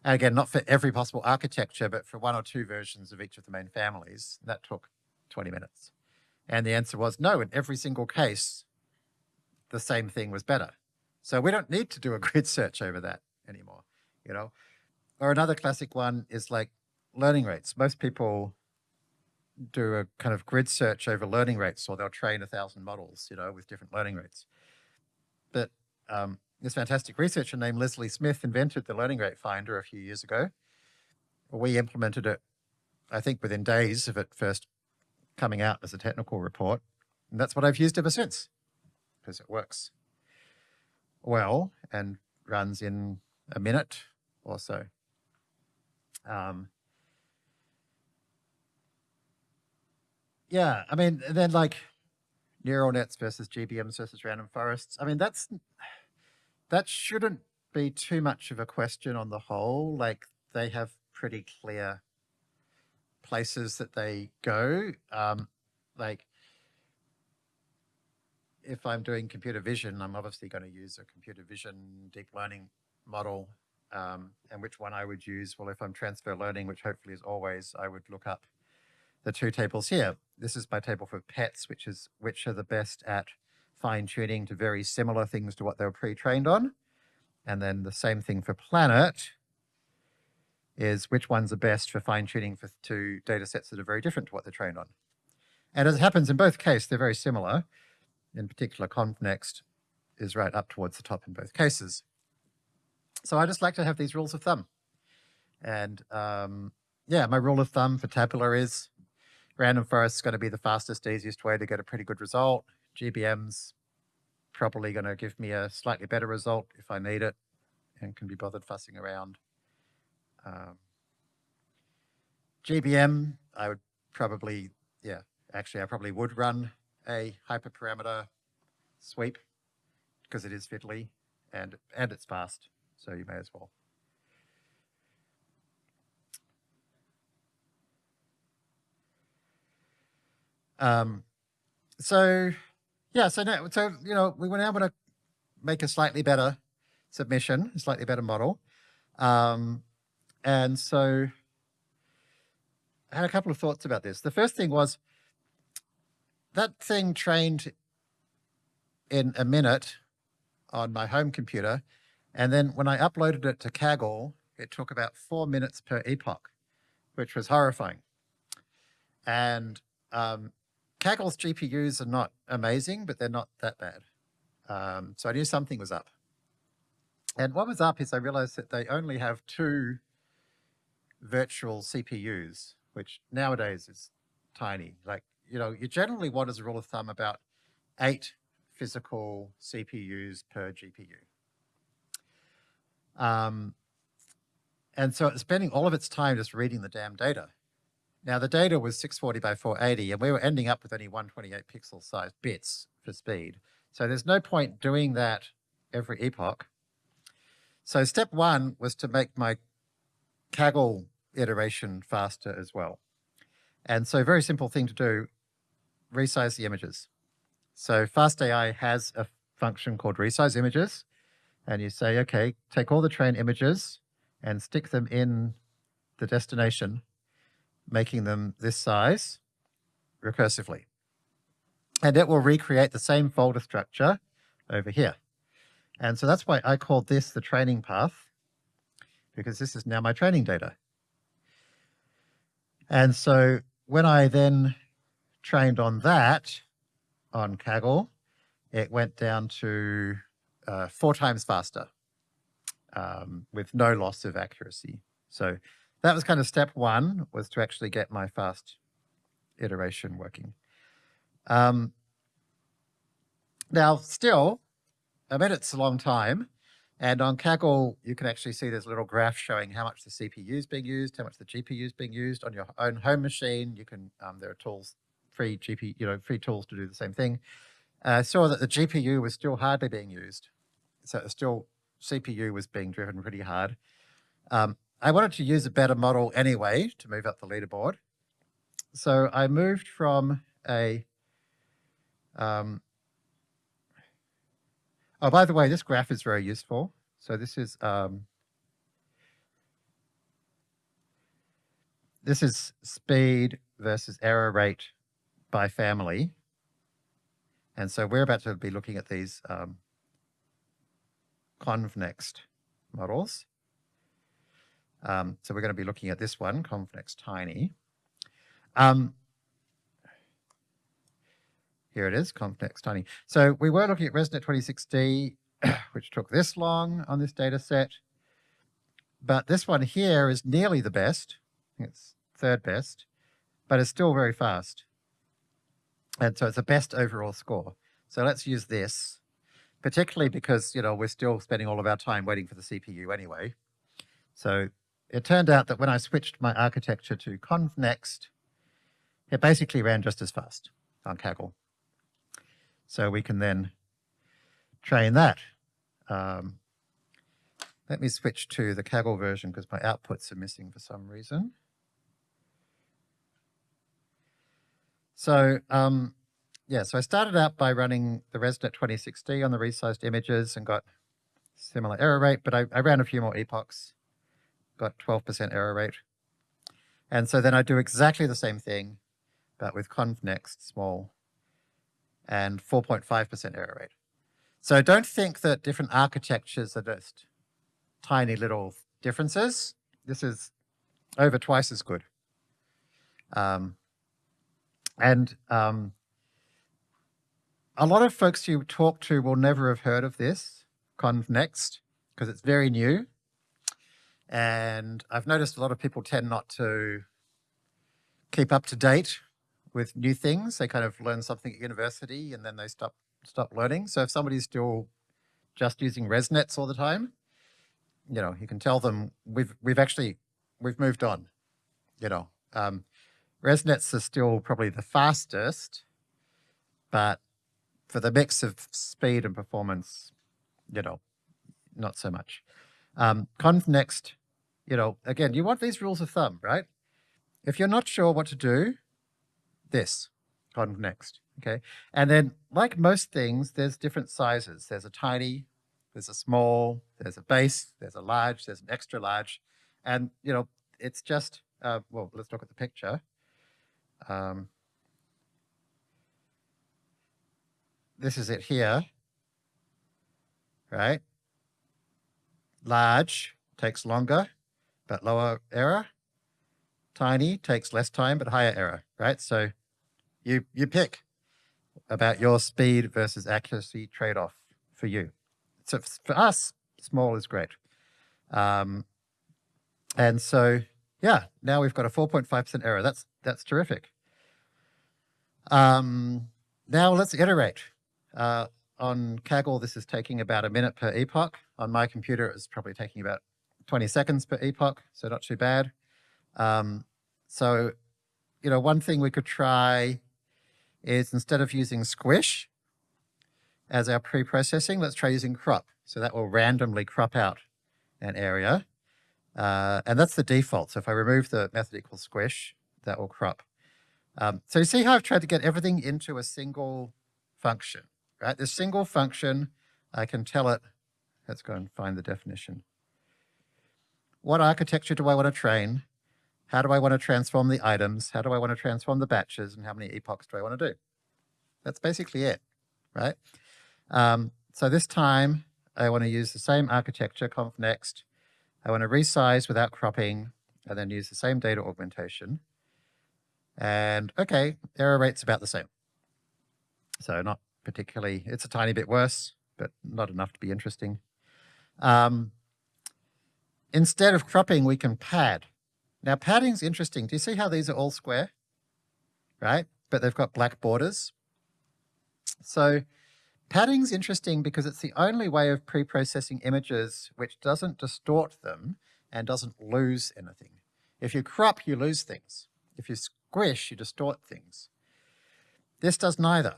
and again, not for every possible architecture, but for one or two versions of each of the main families. That took 20 minutes. And the answer was no, in every single case, the same thing was better. So we don't need to do a grid search over that anymore, you know? Or another classic one is like learning rates. Most people do a kind of grid search over learning rates, or they'll train a thousand models, you know, with different learning rates. But um, this fantastic researcher named Leslie Smith invented the learning rate finder a few years ago. We implemented it, I think, within days of it first coming out as a technical report. And that's what I've used ever since, because it works well and runs in a minute or so. Um, yeah, I mean, then like neural nets versus GBMs versus random forests. I mean, that's that shouldn't be too much of a question on the whole. Like they have pretty clear places that they go. Um, like if I'm doing computer vision, I'm obviously going to use a computer vision deep learning model. Um, and which one I would use? Well, if I'm transfer learning, which hopefully is always, I would look up the two tables here. This is my table for pets, which is which are the best at fine tuning to very similar things to what they were pre-trained on. And then the same thing for planet is which ones are best for fine tuning for two data sets that are very different to what they're trained on. And as it happens in both cases, they're very similar. In particular, ConvNeXt is right up towards the top in both cases. So I just like to have these rules of thumb. And um, yeah, my rule of thumb for tabular is random forest is going to be the fastest, easiest way to get a pretty good result. GBM's probably going to give me a slightly better result if I need it and can be bothered fussing around. Um, GBM, I would probably, yeah, actually I probably would run a hyperparameter sweep because it is fiddly and, and it's fast, so you may as well. Um, so yeah, so now, so, you know, we were now going to make a slightly better submission, a slightly better model. Um, and so I had a couple of thoughts about this. The first thing was that thing trained in a minute on my home computer. And then when I uploaded it to Kaggle, it took about four minutes per epoch, which was horrifying. And um, Kaggle's GPUs are not amazing, but they're not that bad. Um, so I knew something was up. And what was up is I realized that they only have two virtual CPUs, which nowadays is tiny. Like, you know, you generally want as a rule of thumb about eight physical CPUs per GPU. Um, and so it's spending all of its time just reading the damn data. Now the data was 640 by 480 and we were ending up with only 128 pixel size bits for speed. So there's no point doing that every epoch. So step one was to make my Kaggle iteration faster as well. And so very simple thing to do, resize the images. So FastAI has a function called resize images. And you say, okay, take all the train images and stick them in the destination, making them this size recursively. And it will recreate the same folder structure over here. And so that's why I call this the training path, because this is now my training data. And so when I then trained on that, on Kaggle, it went down to uh, four times faster um, with no loss of accuracy. So that was kind of step one, was to actually get my fast iteration working. Um, now, still, I mean, it's a long time. And on Kaggle, you can actually see a little graph showing how much the CPU is being used, how much the GPU is being used on your own home machine. You can, um, there are tools, free GPU, you know, free tools to do the same thing. I uh, saw that the GPU was still hardly being used. So still CPU was being driven pretty hard. Um, I wanted to use a better model anyway to move up the leaderboard. So I moved from a, um, oh, by the way, this graph is very useful. So this is, um, this is speed versus error rate by family. And so we're about to be looking at these um, ConvNext models. Um, so we're going to be looking at this one, ConvNext Tiny. Um, here it is, ConvNext Tiny. So we were looking at ResNet 26D, which took this long on this data set. But this one here is nearly the best. It's third best, but it's still very fast. And so it's a best overall score. So let's use this particularly because, you know, we're still spending all of our time waiting for the CPU anyway. So it turned out that when I switched my architecture to ConvNext, it basically ran just as fast on Kaggle. So we can then train that. Um, let me switch to the Kaggle version because my outputs are missing for some reason. So um, yeah, so I started out by running the ResNet 26D on the resized images and got similar error rate, but I, I ran a few more epochs, got 12% error rate. And so then I do exactly the same thing, but with ConvNext small and 4.5% error rate. So don't think that different architectures are just tiny little differences. This is over twice as good. Um, and um, a lot of folks you talk to will never have heard of this, ConvNext, because it's very new. And I've noticed a lot of people tend not to keep up to date with new things. They kind of learn something at university and then they stop stop learning. So if somebody's still just using ResNets all the time, you know, you can tell them we've we've actually we've moved on. You know, um, ResNets are still probably the fastest, but for the mix of speed and performance, you know, not so much. Um, ConvNext, you know, again, you want these rules of thumb, right? If you're not sure what to do, this, on next, okay? And then, like most things, there's different sizes. There's a tiny, there's a small, there's a base, there's a large, there's an extra large. And, you know, it's just, uh, well, let's look at the picture. Um, this is it here, right? Large takes longer, but lower error. Tiny takes less time, but higher error, right? So You, you pick about your speed versus accuracy trade-off for you. So for us, small is great. Um, and so, yeah, now we've got a 4.5% error. That's, that's terrific. Um, now let's iterate. Uh, on Kaggle, this is taking about a minute per epoch. On my computer, it's probably taking about 20 seconds per epoch, so not too bad. Um, so, you know, one thing we could try is instead of using squish as our pre-processing, let's try using crop. So that will randomly crop out an area. Uh, and that's the default. So if I remove the method equals squish, that will crop. Um, so you see how I've tried to get everything into a single function, right? This single function, I can tell it, let's go and find the definition. What architecture do I want to train? How do I want to transform the items? How do I want to transform the batches? And how many epochs do I want to do? That's basically it, right? Um, so this time I want to use the same architecture, ConvNeXt. I want to resize without cropping and then use the same data augmentation. And okay, error rate's about the same. So not particularly, it's a tiny bit worse, but not enough to be interesting. Um, instead of cropping, we can pad. Now padding's interesting. Do you see how these are all square? Right? But they've got black borders. So padding's interesting because it's the only way of pre-processing images which doesn't distort them and doesn't lose anything. If you crop, you lose things. If you squish, you distort things. This does neither.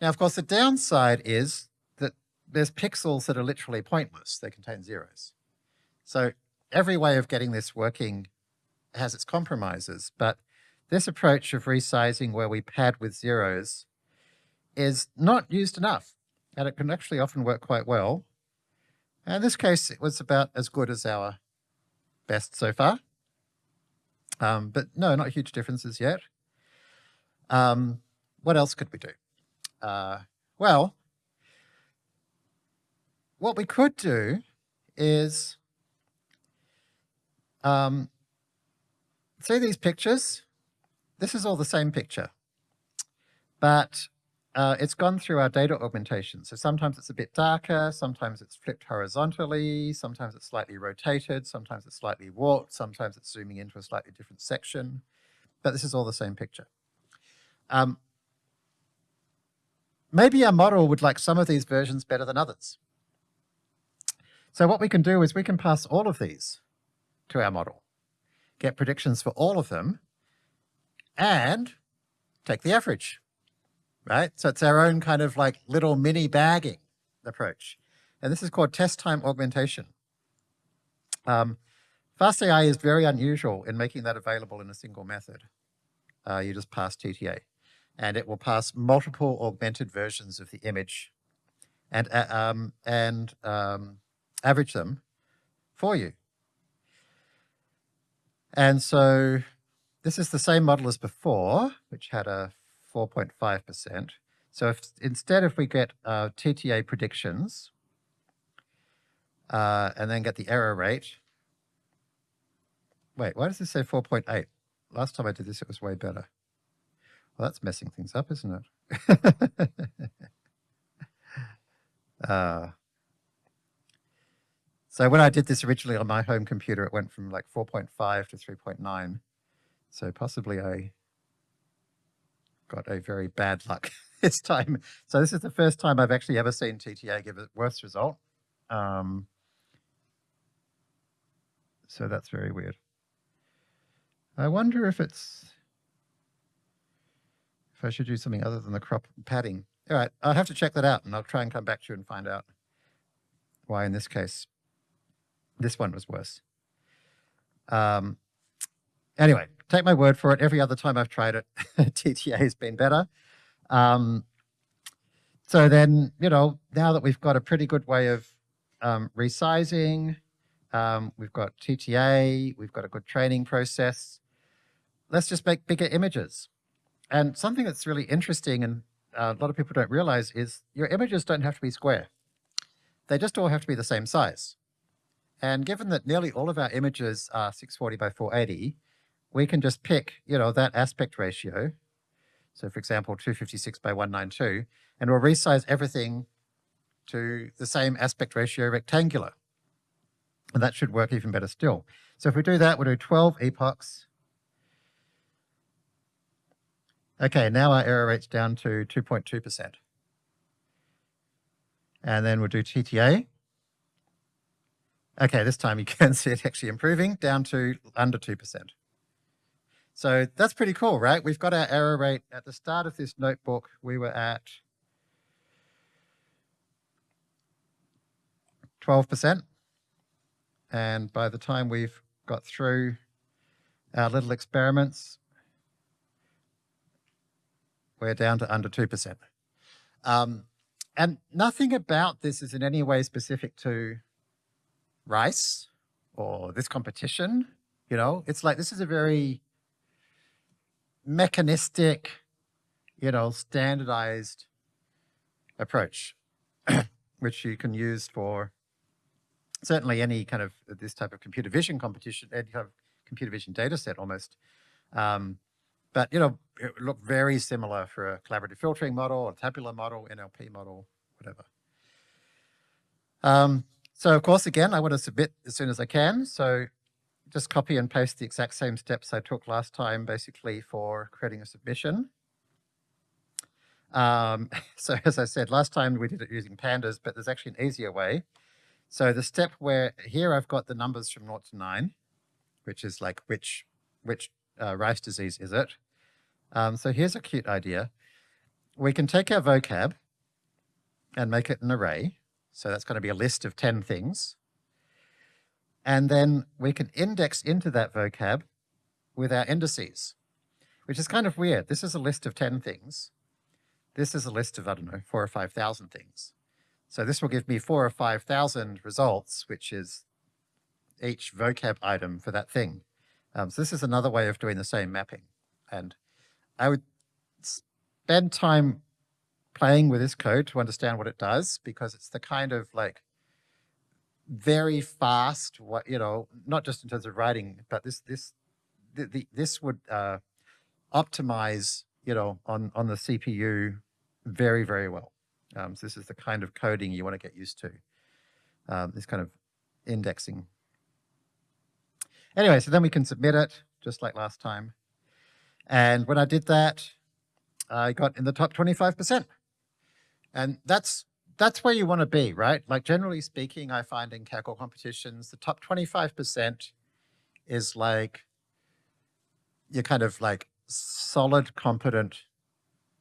Now, of course, the downside is that there's pixels that are literally pointless. They contain zeros. So every way of getting this working has its compromises, but this approach of resizing where we pad with zeros is not used enough, and it can actually often work quite well. And in this case, it was about as good as our best so far. Um, but no, not huge differences yet. Um, what else could we do? Uh, well, what we could do is um, see these pictures? This is all the same picture, but uh, it's gone through our data augmentation. So sometimes it's a bit darker, sometimes it's flipped horizontally, sometimes it's slightly rotated, sometimes it's slightly warped, sometimes it's zooming into a slightly different section, but this is all the same picture. Um, maybe our model would like some of these versions better than others. So what we can do is we can pass all of these to our model, get predictions for all of them, and take the average right? So it's our own kind of like little mini bagging approach. And this is called test time augmentation. Um, FastAI is very unusual in making that available in a single method. Uh, you just pass TTA and it will pass multiple augmented versions of the image and, uh, um, and um, average them for you. And so this is the same model as before, which had a 4.5%. So if instead if we get uh, TTA predictions uh, and then get the error rate, wait, why does this say 4.8? Last time I did this, it was way better. Well, that's messing things up, isn't it? uh, so when I did this originally on my home computer, it went from like 4.5 to 3.9. So possibly I got a very bad luck this time. So this is the first time I've actually ever seen TTA give a worse result. Um, so that's very weird. I wonder if it's, if I should do something other than the crop padding. All right, I'll have to check that out and I'll try and come back to you and find out why in this case, this one was worse. Um, anyway, take my word for it. Every other time I've tried it, TTA has been better. Um, so then, you know, now that we've got a pretty good way of um, resizing, um, we've got TTA, we've got a good training process, let's just make bigger images. And something that's really interesting and uh, a lot of people don't realize is your images don't have to be square. They just all have to be the same size. And given that nearly all of our images are 640 by 480, we can just pick, you know, that aspect ratio. So for example, 256 by 192, and we'll resize everything to the same aspect ratio rectangular. And that should work even better still. So if we do that, we'll do 12 epochs. Okay, now our error rate's down to 2.2%. And then we'll do TTA. Okay, this time you can see it actually improving down to under 2%. So that's pretty cool, right? We've got our error rate at the start of this notebook. We were at 12%. And by the time we've got through our little experiments, we're down to under 2%. Um, and nothing about this is in any way specific to rice or this competition. You know, it's like this is a very mechanistic, you know, standardized approach, which you can use for certainly any kind of this type of computer vision competition, any kind of computer vision data set almost. Um, but, you know, it look very similar for a collaborative filtering model, a tabular model, NLP model, whatever. Um, so of course, again, I want to submit as soon as I can. So just copy and paste the exact same steps I took last time, basically for creating a submission. Um, so as I said, last time we did it using pandas, but there's actually an easier way. So the step where here I've got the numbers from 0 to 9, which is like which, which uh, rice disease is it? Um, so here's a cute idea. We can take our vocab and make it an array. So that's going to be a list of 10 things. And then we can index into that vocab with our indices, which is kind of weird. This is a list of 10 things. This is a list of, I don't know, four or 5,000 things. So this will give me four or 5,000 results, which is each vocab item for that thing. Um, so this is another way of doing the same mapping. And I would spend time playing with this code to understand what it does, because it's the kind of like very fast, what you know, not just in terms of writing, but this this the, the, this would uh, optimize, you know, on on the CPU very very well. Um, so this is the kind of coding you want to get used to. Um, this kind of indexing. Anyway, so then we can submit it just like last time. And when I did that, I got in the top 25%. And that's that's where you want to be, right? Like generally speaking, I find in Kaggle competitions, the top 25% is like you're kind of like solid, competent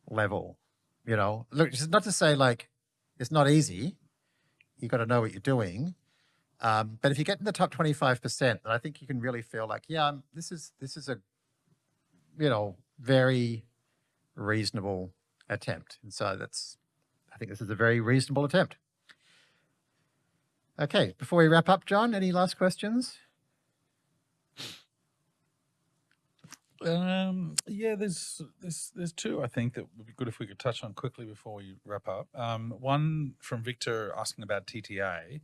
level, you know? Look, it's not to say like it's not easy. You got to know what you're doing. Um, but if you get in the top 25%, then I think you can really feel like, yeah, I'm, this is, this is a, you know, very reasonable attempt. And so that's, think this is a very reasonable attempt. Okay, before we wrap up, John, any last questions? Um, yeah, there's there's there's two I think that would be good if we could touch on quickly before we wrap up. Um, one from Victor asking about TTA.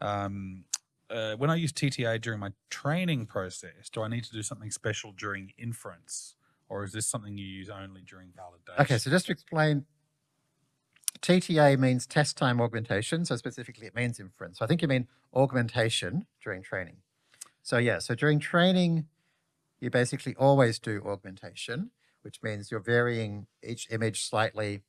Um, uh, when I use TTA during my training process, do I need to do something special during inference, or is this something you use only during validation? Okay, so just to explain, TTA means test time augmentation. So specifically, it means inference. So I think you mean augmentation during training. So yeah, so during training, you basically always do augmentation, which means you're varying each image slightly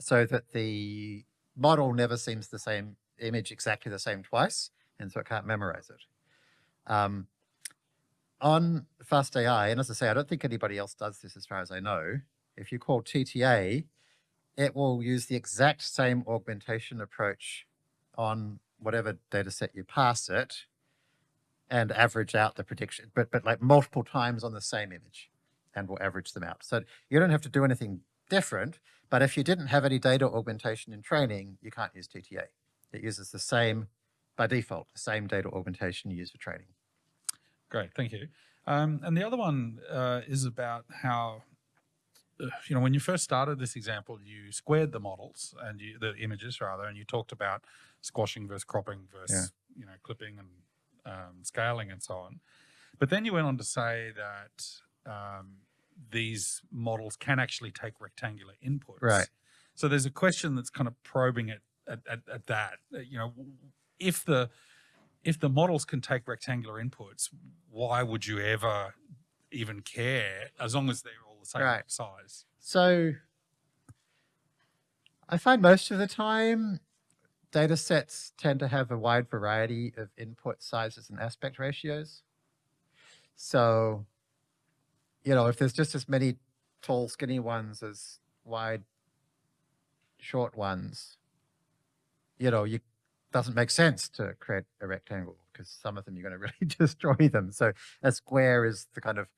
so that the model never seems the same image exactly the same twice, and so it can't memorize it. Um, on FastAI, and as I say, I don't think anybody else does this as far as I know, if you call TTA, it will use the exact same augmentation approach on whatever data set you pass it and average out the prediction, but, but like multiple times on the same image and will average them out. So you don't have to do anything different, but if you didn't have any data augmentation in training, you can't use TTA. It uses the same, by default, the same data augmentation you use for training. Great, thank you. Um, and the other one uh, is about how you know, when you first started this example, you squared the models and you, the images rather, and you talked about squashing versus cropping versus, yeah. you know, clipping and um, scaling and so on. But then you went on to say that um, these models can actually take rectangular inputs. Right. So there's a question that's kind of probing it at, at, at that. You know, if the if the models can take rectangular inputs, why would you ever even care as long as they're the same Right. size? So I find most of the time data sets tend to have a wide variety of input sizes and aspect ratios. So, you know, if there's just as many tall, skinny ones as wide, short ones, you know, you doesn't make sense to create a rectangle because some of them you're going to really destroy them. So a square is the kind of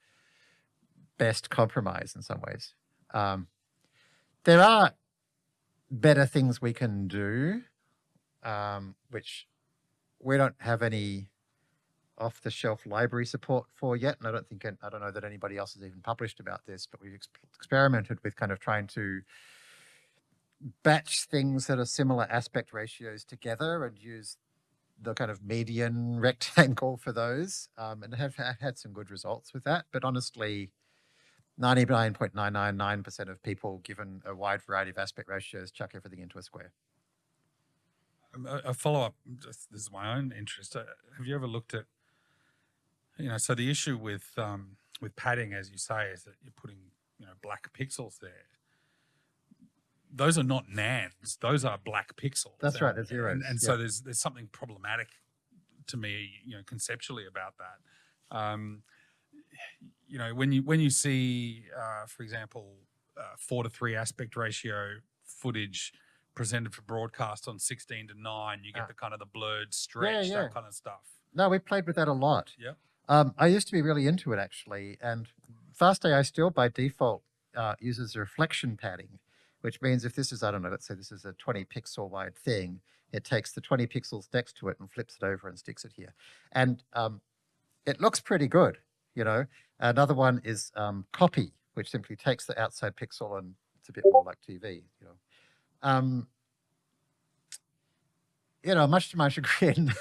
best compromise in some ways. Um, there are better things we can do, um, which we don't have any off-the-shelf library support for yet, and I don't think I don't know that anybody else has even published about this, but we've ex- experimented with kind of trying to batch things that are similar aspect ratios together and use the kind of median rectangle for those, um, and have ha- had some good results with that. But honestly, 99.999% of people, given a wide variety of aspect ratios, chuck everything into a square. Um, A, a follow up. This is my own interest. Uh, have you ever looked at, you know, so the issue with um, with padding, as you say, is that you're putting you know black pixels there. Those are not nans; those are black pixels. That's right, they're zeros, And, and yeah. so there's there's something problematic to me, you know, conceptually about that. Um, you know, when you when you see, uh, for example, uh, four to three aspect ratio footage presented for broadcast on 16 to 9 you get Ah. the kind of the blurred stretch yeah. that kind of stuff No, we played with that a lot. Yep. Um, I used to be really into it actually, and Fast AI still by default uh, uses reflection padding, which means if this is, I don't know, let's say this is a 20 pixel wide thing, it takes the 20 pixels next to it and flips it over and sticks it here. And um, it looks pretty good, you know. Another one is um, copy, which simply takes the outside pixel and it's a bit more like TV, you know. Um, you know, much to my chagrin,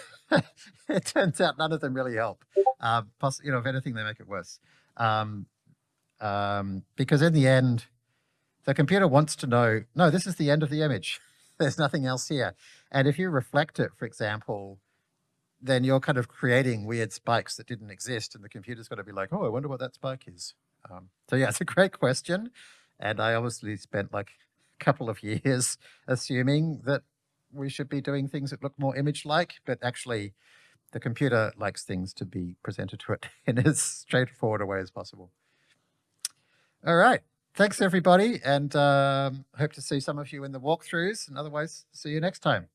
it turns out none of them really help. Um, poss- you know, if anything, they make it worse. Um, um, because in the end, the computer wants to know, no, this is the end of the image. There's nothing else here. And if you reflect it, for example, then you're kind of creating weird spikes that didn't exist, and the computer's got to be like, oh, I wonder what that spike is. Um, so yeah, it's a great question, and I obviously spent like a couple of years assuming that we should be doing things that look more image-like, but actually, the computer likes things to be presented to it in as straightforward a way as possible. All right. Thanks, everybody, and um, hope to see some of you in the walkthroughs, and otherwise, see you next time.